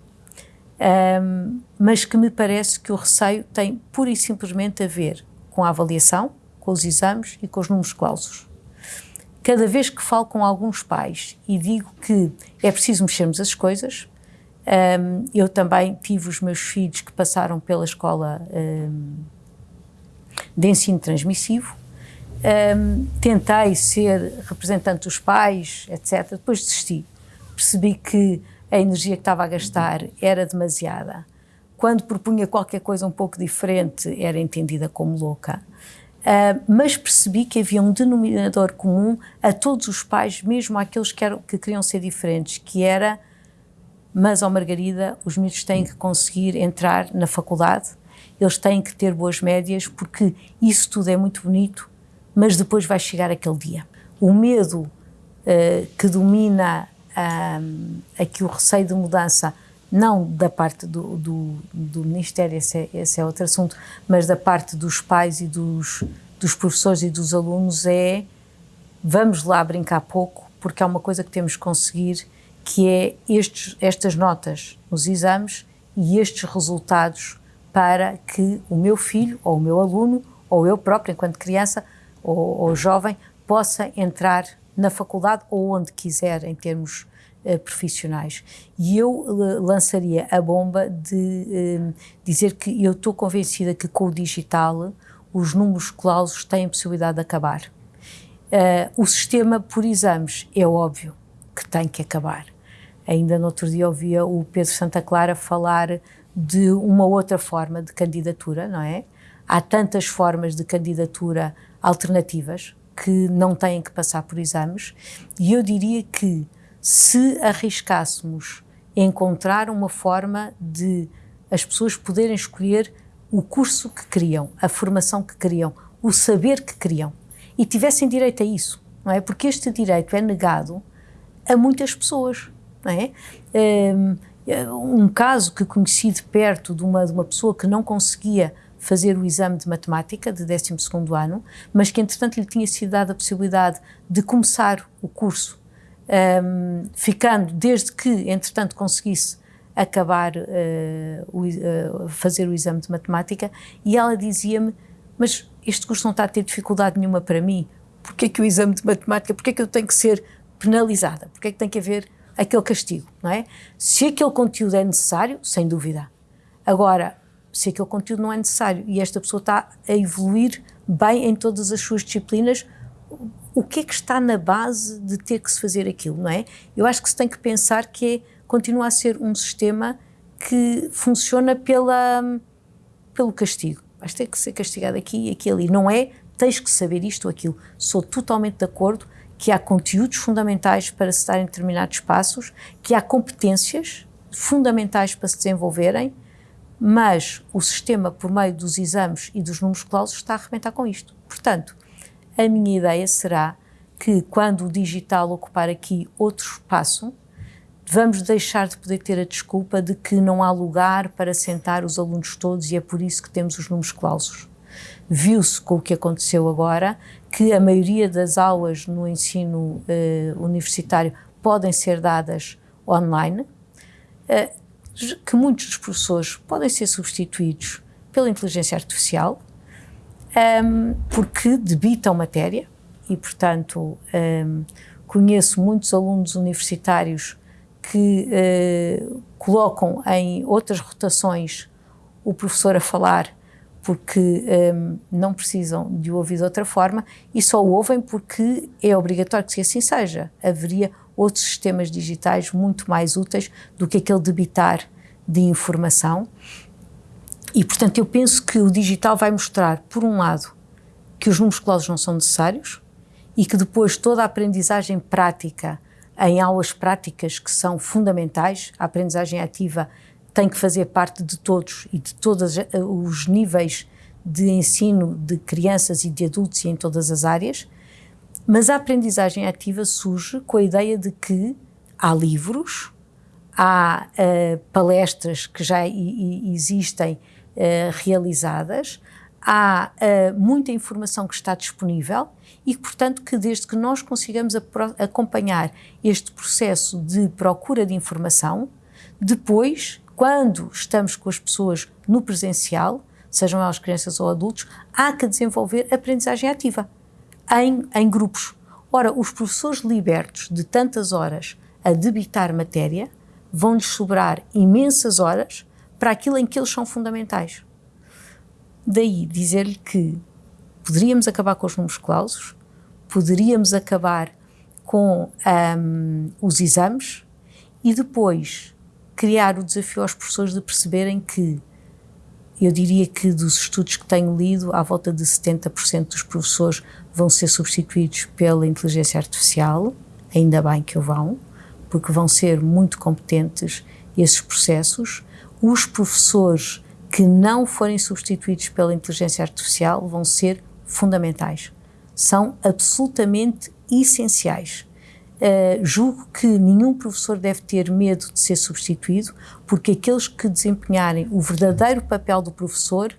Um, mas que me parece que o receio tem pura e simplesmente a ver com a avaliação, com os exames e com os números clausos. Cada vez que falo com alguns pais e digo que é preciso mexermos as coisas, um, eu também tive os meus filhos que passaram pela escola um, de ensino transmissivo. Um, tentei ser representante dos pais, etc. Depois desisti. Percebi que a energia que estava a gastar era demasiada. Quando propunha qualquer coisa um pouco diferente, era entendida como louca. Uh, mas percebi que havia um denominador comum a todos os pais, mesmo aqueles que, eram, que queriam ser diferentes, que era mas, ao Margarida, os miúdos têm que conseguir entrar na faculdade, eles têm que ter boas médias, porque isso tudo é muito bonito, mas depois vai chegar aquele dia. O medo uh, que domina uh, aqui o receio de mudança, não da parte do, do, do Ministério, esse é, esse é, outro assunto, mas da parte dos pais e dos, dos professores e dos alunos, é vamos lá brincar pouco, porque é uma coisa que temos que conseguir que é estes, estas notas nos exames e estes resultados para que o meu filho, ou o meu aluno, ou eu próprio, enquanto criança ou, ou jovem, possa entrar na faculdade ou onde quiser em termos uh, profissionais. E eu uh, lançaria a bomba de uh, dizer que eu estou convencida que com o digital os números clausos têm possibilidade de acabar. o sistema por exames é óbvio que tem que acabar. Ainda no outro dia ouvia o Pedro Santa Clara falar de uma outra forma de candidatura, não é? Há tantas formas de candidatura alternativas que não têm que passar por exames, e eu diria que se arriscássemos encontrar uma forma de as pessoas poderem escolher o curso que queriam, a formação que queriam, o saber que queriam, e tivessem direito a isso, não é? Porque este direito é negado a muitas pessoas, não é? Um, um caso que conheci de perto de uma, de uma pessoa que não conseguia fazer o exame de matemática de 12 ano, mas que entretanto lhe tinha sido dada a possibilidade de começar o curso, um, ficando desde que entretanto conseguisse acabar uh, o, uh, fazer o exame de matemática, e ela dizia-me, mas este curso não está a ter dificuldade nenhuma para mim, porque é que o exame de matemática, porque é que eu tenho que ser penalizada, porque é que tem que haver aquele castigo, não é? Se aquele conteúdo é necessário, sem dúvida. Agora, se aquele conteúdo não é necessário e esta pessoa está a evoluir bem em todas as suas disciplinas, o que é que está na base de ter que se fazer aquilo, não é? Eu acho que se tem que pensar que é, continua a ser um sistema que funciona pela, pelo castigo. Vais ter que ser castigado aqui e aqui ali. Não é, tens que saber isto ou aquilo. Sou totalmente de acordo que há conteúdos fundamentais para se estar em determinados espaços, que há competências fundamentais para se desenvolverem, mas o sistema, por meio dos exames e dos números clausos, está a arrebentar com isto. Portanto, a minha ideia será que, quando o digital ocupar aqui outro espaço, vamos deixar de poder ter a desculpa de que não há lugar para sentar os alunos todos e é por isso que temos os números clausos. Viu-se com o que aconteceu agora que a maioria das aulas no ensino uh, universitário podem ser dadas online, uh, que muitos dos professores podem ser substituídos pela inteligência artificial, um, ehm, porque debitam matéria e, portanto, um, ehm, conheço muitos alunos universitários que uh, colocam em outras rotações o professor a falar porque um, não precisam de o ouvir de outra forma e só o ouvem porque é obrigatório que assim seja. Haveria outros sistemas digitais muito mais úteis do que aquele debitar de informação. E, portanto, eu penso que o digital vai mostrar, por um lado, que os números clausos não são necessários e que depois toda a aprendizagem prática em aulas práticas que são fundamentais, a aprendizagem ativa tem que fazer parte de todos e de todos eh, os níveis de ensino de crianças e de adultos e em todas as áreas, mas a aprendizagem ativa surge com a ideia de que há livros, há uh, palestras que já existem uh, realizadas, há uh, muita informação que está disponível e, portanto, que desde que nós consigamos acompanhar este processo de procura de informação, depois quando estamos com as pessoas no presencial, sejam elas crianças ou adultos, há que desenvolver aprendizagem ativa em, em grupos. Ora, os professores libertos de tantas horas a debitar matéria vão-lhes sobrar imensas horas para aquilo em que eles são fundamentais. Daí dizer-lhe que poderíamos acabar com os números clausos, poderíamos acabar com um, os exames e depois criar o desafio aos professores de perceberem que, eu diria que dos estudos que tenho lido, à volta de 70% dos professores vão ser substituídos pela inteligência artificial, ainda bem que o vão, porque vão ser muito competentes esses processos. Os professores que não forem substituídos pela inteligência artificial vão ser fundamentais. São absolutamente essenciais. Uh, julgo que nenhum professor deve ter medo de ser substituído, porque aqueles que desempenharem o verdadeiro papel do professor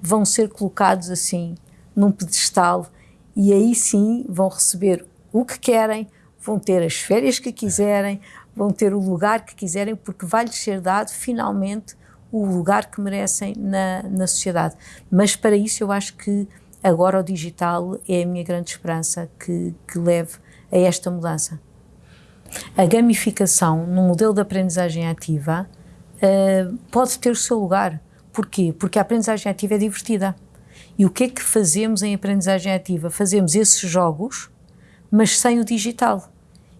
vão ser colocados assim num pedestal e aí sim vão receber o que querem, vão ter as férias que quiserem, vão ter o lugar que quiserem, porque vai-lhes ser dado finalmente o lugar que merecem na, na sociedade. Mas para isso eu acho que agora o digital é a minha grande esperança que, que leve a esta mudança. A gamificação no modelo de aprendizagem ativa uh, pode ter o seu lugar. Porquê? Porque a aprendizagem ativa é divertida. E o que é que fazemos em aprendizagem ativa? Fazemos esses jogos, mas sem o digital.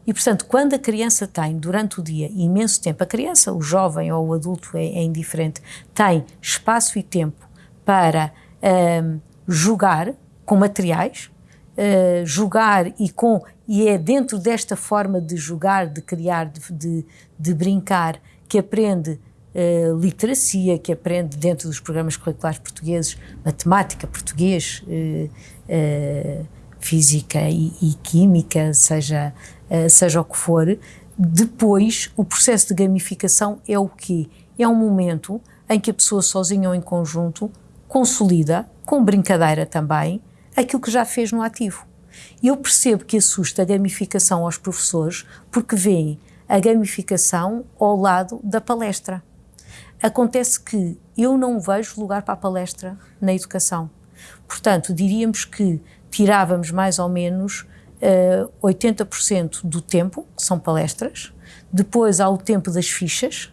E, portanto, quando a criança tem, durante o dia, imenso tempo, a criança, o jovem ou o adulto é, é indiferente, tem espaço e tempo para um, jogar com materiais, uh, jogar e com e é dentro desta forma de jogar, de criar, de, de, de brincar, que aprende uh, literacia, que aprende dentro dos programas curriculares portugueses, matemática, português, uh, uh, física e, e, química, seja, seja o que for. Depois, o processo de gamificação é o quê? É um momento em que a pessoa sozinha ou em conjunto consolida, com brincadeira também, aquilo que já fez no ativo. Eu percebo que assusta a gamificação aos professores porque veem a gamificação ao lado da palestra. Acontece que eu não vejo lugar para a palestra na educação. Portanto, diríamos que tirávamos mais ou menos uh, eh, 80% do tempo, que são palestras, depois há o tempo das fichas,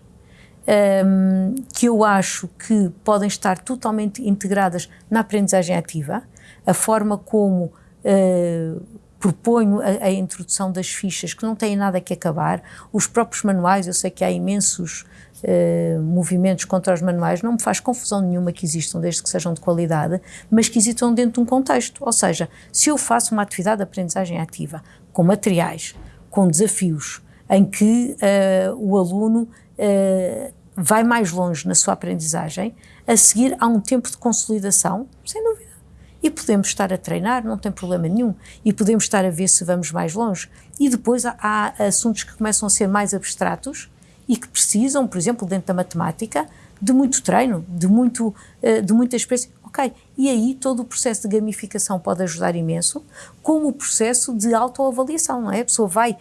um, ehm, que eu acho que podem estar totalmente integradas na aprendizagem ativa, a forma como uh, proponho a, a, introdução das fichas que não têm nada que acabar, os próprios manuais, eu sei que há imensos uh, movimentos contra os manuais, não me faz confusão nenhuma que existam, desde que sejam de qualidade, mas que existam dentro de um contexto, ou seja, se eu faço uma atividade de aprendizagem ativa, com materiais, com desafios, em que uh, o aluno uh, vai mais longe na sua aprendizagem, a seguir há um tempo de consolidação, sem dúvida, e podemos estar a treinar, não tem problema nenhum, e podemos estar a ver se vamos mais longe. E depois há, assuntos que começam a ser mais abstratos e que precisam, por exemplo, dentro da matemática, de muito treino, de, muito, eh, de muita experiência. Ok, e aí todo o processo de gamificação pode ajudar imenso, como o processo de autoavaliação, não é? A pessoa vai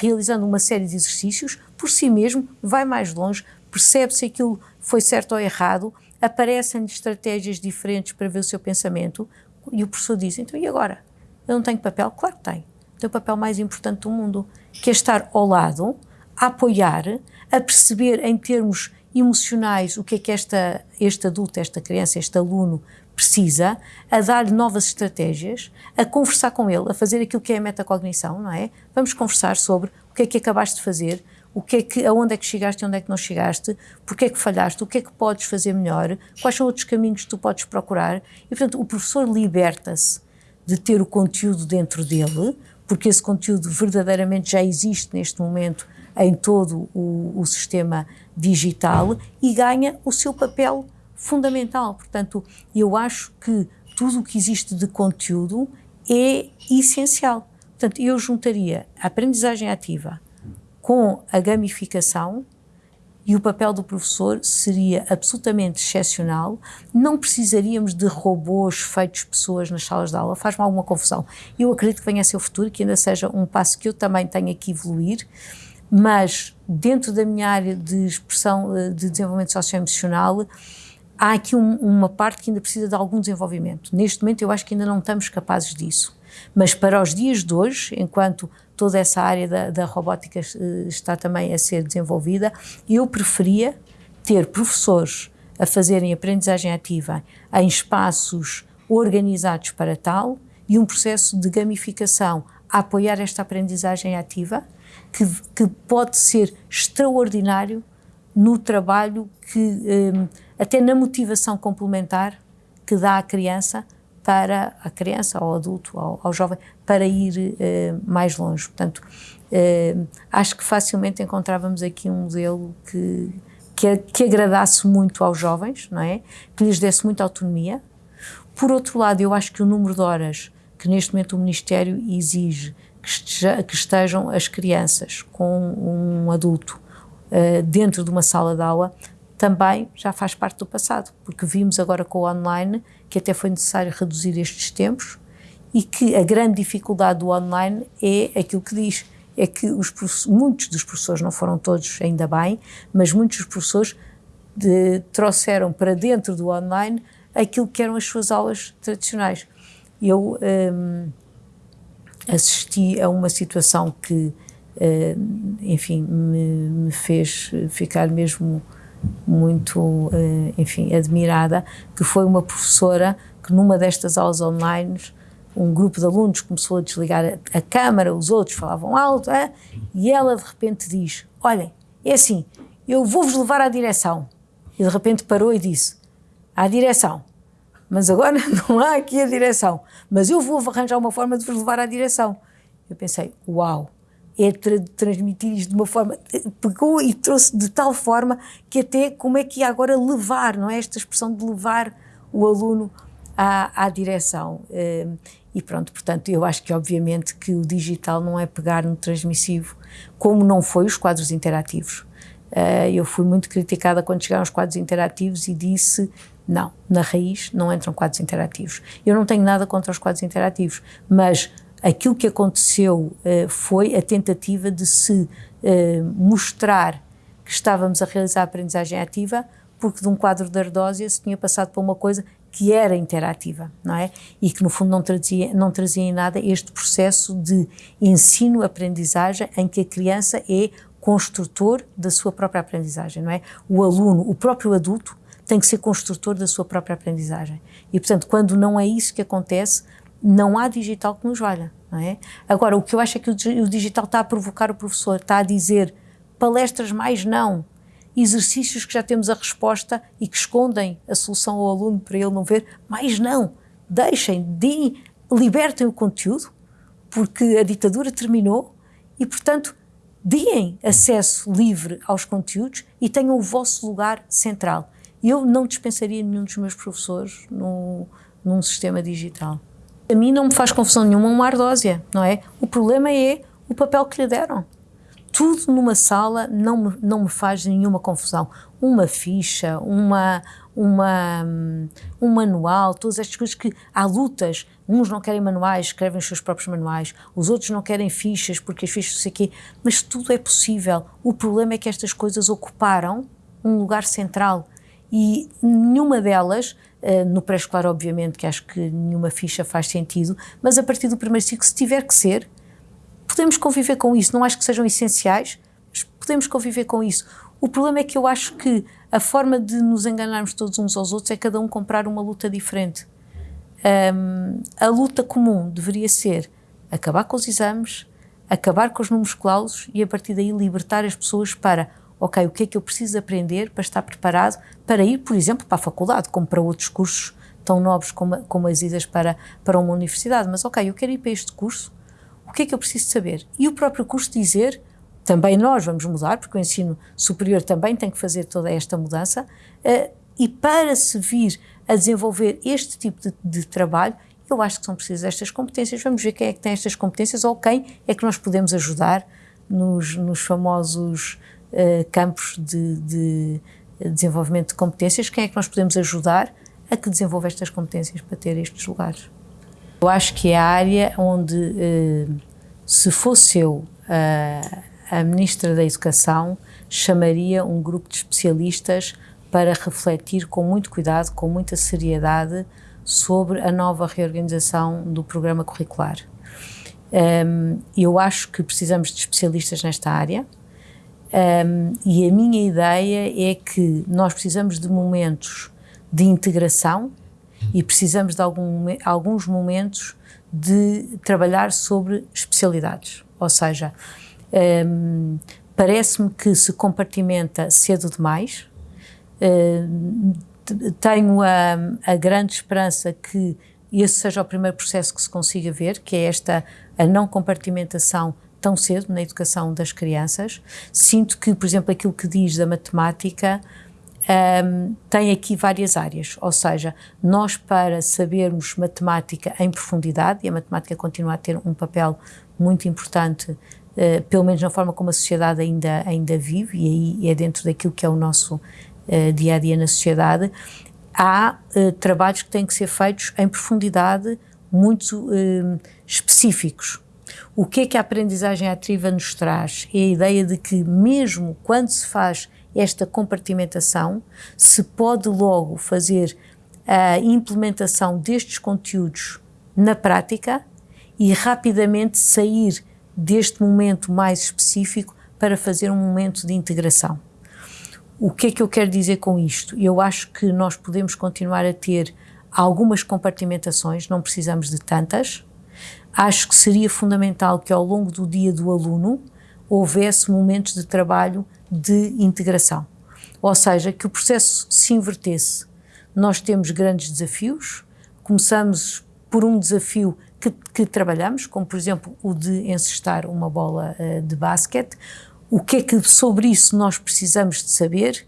realizando uma série de exercícios, por si mesmo, vai mais longe, percebe se aquilo foi certo ou errado, aparecem estratégias diferentes para ver o seu pensamento e o professor diz, então e agora? Eu não tenho papel? Claro que tenho. Tenho o papel mais importante do mundo, que é estar ao lado, a apoiar, a perceber em termos emocionais o que é que esta, este adulto, esta criança, este aluno precisa, a dar-lhe novas estratégias, a conversar com ele, a fazer aquilo que é a metacognição, não é? Vamos conversar sobre o que é que acabaste de fazer, o que é que, aonde é que chegaste e onde é que não chegaste, porque é que falhaste, o que é que podes fazer melhor, quais são outros caminhos que tu podes procurar. E, portanto, o professor liberta-se de ter o conteúdo dentro dele, porque esse conteúdo verdadeiramente já existe neste momento em todo o, o sistema digital e ganha o seu papel fundamental. Portanto, eu acho que tudo o que existe de conteúdo é essencial. Portanto, eu juntaria a aprendizagem ativa, com a gamificação e o papel do professor seria absolutamente excepcional. Não precisaríamos de robôs feitos pessoas nas salas de aula, faz-me alguma confusão. Eu acredito que venha a ser o futuro, que ainda seja um passo que eu também tenha que evoluir, mas dentro da minha área de expressão eh, de desenvolvimento socioemocional, há aqui um, uma parte que ainda precisa de algum desenvolvimento. Neste momento eu acho que ainda não estamos capazes disso. Mas para os dias de hoje, enquanto toda essa área da, da robótica eh, está também a ser desenvolvida, eu preferia ter professores a fazerem aprendizagem ativa em espaços organizados para tal e um processo de gamificação a apoiar esta aprendizagem ativa, que, que pode ser extraordinário no trabalho que, um, até na motivação complementar que dá à criança para a criança, ao adulto, ao, ao jovem, para ir uh, mais longe. Portanto, uh, acho que facilmente encontrávamos aqui um modelo que, que, que, agradasse muito aos jovens, não é? Que lhes desse muita autonomia. Por outro lado, eu acho que o número de horas que neste momento o Ministério exige que, esteja, que estejam as crianças com um adulto uh, dentro de uma sala de aula também já faz parte do passado, porque vimos agora com o online que até foi necessário reduzir estes tempos e que a grande dificuldade do online é aquilo que diz, é que os muitos dos professores, não foram todos ainda bem, mas muitos dos professores de, trouxeram para dentro do online aquilo que eram as suas aulas tradicionais. Eu um, assisti a uma situação que, uh, enfim, me, me, fez ficar mesmo muito, uh, enfim, admirada, que foi uma professora que numa destas aulas online um grupo de alunos começou a desligar a, a câmara, os outros falavam alto, é? e ela de repente diz, olhem, é assim, eu vou-vos levar à direção. E de repente parou e disse, à direção, mas agora [LAUGHS] não há aqui a direção, mas eu vou arranjar uma forma de vos levar à direção. Eu pensei, uau, é tra transmitir isto de uma forma, pegou e trouxe de tal forma que até como é que ia agora levar, não é esta expressão de levar o aluno à, à direção. Ehm, e pronto, portanto, eu acho que obviamente que o digital não é pegar no transmissivo, como não foi os quadros interativos. Eh, eu fui muito criticada quando chegaram os quadros interativos e disse não, na raiz não entram quadros interativos. Eu não tenho nada contra os quadros interativos, mas aquilo que aconteceu uh, foi a tentativa de se uh, mostrar que estávamos a realizar a aprendizagem ativa, porque de um quadro de ardósia se tinha passado para uma coisa que era interativa, não é? E que no fundo não trazia, não trazia em nada este processo de ensino-aprendizagem em que a criança é construtor da sua própria aprendizagem, não é? O aluno, o próprio adulto, tem que ser construtor da sua própria aprendizagem. E, portanto, quando não é isso que acontece, não há digital que nos valha, não é? Agora, o que eu acho é que o digital está a provocar o professor, está a dizer palestras mais não, exercícios que já temos a resposta e que escondem a solução ao aluno para ele não ver, mais não, deixem, deem, libertem o conteúdo, porque a ditadura terminou e, portanto, deem acesso livre aos conteúdos e tenham o vosso lugar central. Eu não dispensaria nenhum dos meus professores no, num sistema digital. A mim não me faz confusão nenhuma uma ardósia, não é? O problema é o papel que lhe deram. Tudo numa sala não me, não me faz nenhuma confusão. Uma ficha, uma, uma, um manual, todas estas coisas que há lutas. Uns não querem manuais, escrevem os seus próprios manuais, os outros não querem fichas porque as fichas não sei o quê, mas tudo é possível. O problema é que estas coisas ocuparam um lugar central e nenhuma delas, uh, no pré-escolar obviamente que acho que nenhuma ficha faz sentido, mas a partir do primeiro ciclo, se tiver que ser, podemos conviver com isso, não acho que sejam essenciais, mas podemos conviver com isso. O problema é que eu acho que a forma de nos enganarmos todos uns aos outros é cada um comprar uma luta diferente. Um, a luta comum deveria ser acabar com os exames, acabar com os números clausos e a partir daí libertar as pessoas para ok, o que é que eu preciso aprender para estar preparado para ir, por exemplo, para a faculdade, como para outros cursos tão nobres como, como as idas para, para uma universidade, mas ok, eu quero ir para este curso, o que é que eu preciso saber? E o próprio curso dizer, também nós vamos mudar, porque o ensino superior também tem que fazer toda esta mudança, uh, e para se vir a desenvolver este tipo de, de trabalho, eu acho que são precisas estas competências. Vamos ver quem é que tem estas competências ou quem é que nós podemos ajudar nos, nos famosos uh, campos de, de, desenvolvimento de competências, quem é que nós podemos ajudar a que desenvolva estas competências para ter estes lugares. Eu acho que é a área onde, uh, se fosse eu uh, a Ministra da Educação, chamaria um grupo de especialistas para refletir com muito cuidado, com muita seriedade, sobre a nova reorganização do programa curricular. Um, ehm, eu acho que precisamos de especialistas nesta área, um, e a minha ideia é que nós precisamos de momentos de integração e precisamos de algum, alguns momentos de trabalhar sobre especialidades. Ou seja, um, parece-me que se compartimenta cedo demais. Uh, tenho a, a, grande esperança que esse seja o primeiro processo que se consiga ver, que é esta a não compartimentação tão cedo na educação das crianças. Sinto que, por exemplo, aquilo que diz da matemática um, tem aqui várias áreas, ou seja, nós para sabermos matemática em profundidade, e a matemática continua a ter um papel muito importante, uh, pelo menos na forma como a sociedade ainda, ainda vive, e aí é dentro daquilo que é o nosso dia a dia na sociedade, há uh, trabalhos que têm que ser feitos em profundidade muito específicos. O que é que a aprendizagem ativa nos traz? É a ideia de que, mesmo quando se faz esta compartimentação, se pode logo fazer a implementação destes conteúdos na prática e rapidamente sair deste momento mais específico para fazer um momento de integração. O que é que eu quero dizer com isto? Eu acho que nós podemos continuar a ter algumas compartimentações, não precisamos de tantas. Acho que seria fundamental que ao longo do dia do aluno houvesse momentos de trabalho de integração. Ou seja, que o processo se invertesse. Nós temos grandes desafios, começamos por um desafio que, que trabalhamos, como por exemplo o de encestar uma bola uh, de basquete. O que é que sobre isso nós precisamos de saber?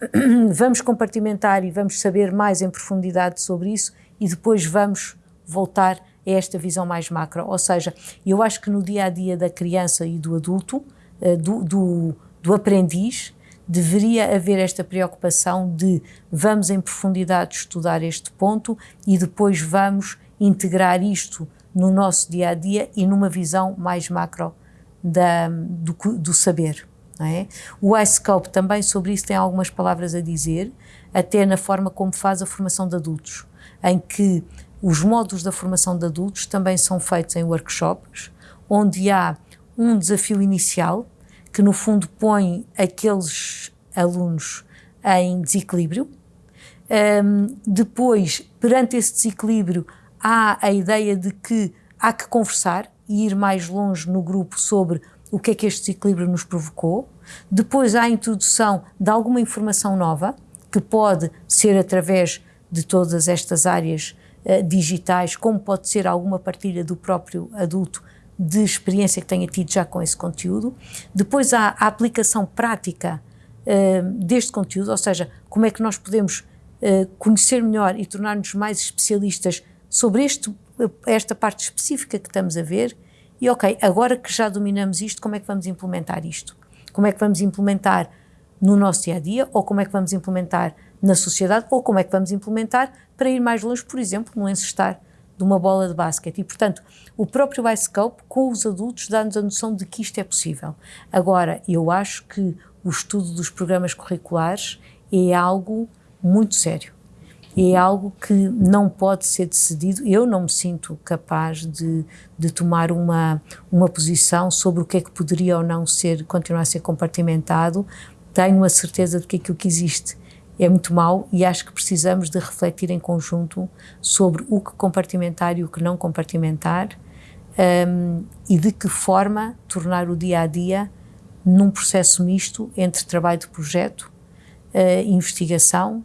[CLEARS THROAT] vamos compartimentar e vamos saber mais em profundidade sobre isso e depois vamos voltar a esta visão mais macro. Ou seja, eu acho que no dia a dia da criança e do adulto, eh, do, do, do aprendiz, deveria haver esta preocupação de vamos em profundidade estudar este ponto e depois vamos integrar isto no nosso dia a dia e numa visão mais macro da, do, do saber. É? O iScope também sobre isso tem algumas palavras a dizer, até na forma como faz a formação de adultos, em que os módulos da formação de adultos também são feitos em workshops, onde há um desafio inicial, que no fundo põe aqueles alunos em desequilíbrio. Um, depois, perante esse desequilíbrio, há a ideia de que há que conversar e ir mais longe no grupo sobre o que é que este desequilíbrio nos provocou. Depois há a introdução de alguma informação nova, que pode ser através de todas estas áreas uh, digitais, como pode ser alguma partilha do próprio adulto de experiência que tenha tido já com esse conteúdo. Depois há a aplicação prática uh, deste conteúdo, ou seja, como é que nós podemos uh, conhecer melhor e tornar-nos mais especialistas sobre este, esta parte específica que estamos a ver e ok, agora que já dominamos isto, como é que vamos implementar isto? Como é que vamos implementar no nosso dia a dia, ou como é que vamos implementar na sociedade, ou como é que vamos implementar para ir mais longe, por exemplo, no encestar de uma bola de basquete. E, portanto, o próprio iScope, com os adultos, dá-nos a noção de que isto é possível. Agora, eu acho que o estudo dos programas curriculares é algo muito sério é algo que não pode ser decidido. Eu não me sinto capaz de, de tomar uma, uma posição sobre o que é que poderia ou não ser, continuar a ser compartimentado. Tenho a certeza de que aquilo que existe é muito mau e acho que precisamos de refletir em conjunto sobre o que compartimentar e o que não compartimentar um, e de que forma tornar o dia a dia num processo misto entre trabalho de projeto, uh, investigação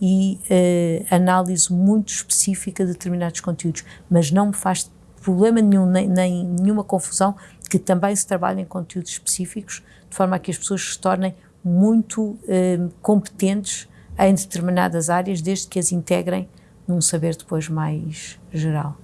e uh, análise muito específica de determinados conteúdos, mas não me faz problema nenhum, nem, nem nenhuma confusão que também se trabalhe em conteúdos específicos, de forma a que as pessoas se tornem muito hum, competentes em determinadas áreas, desde que as integrem num saber depois mais geral.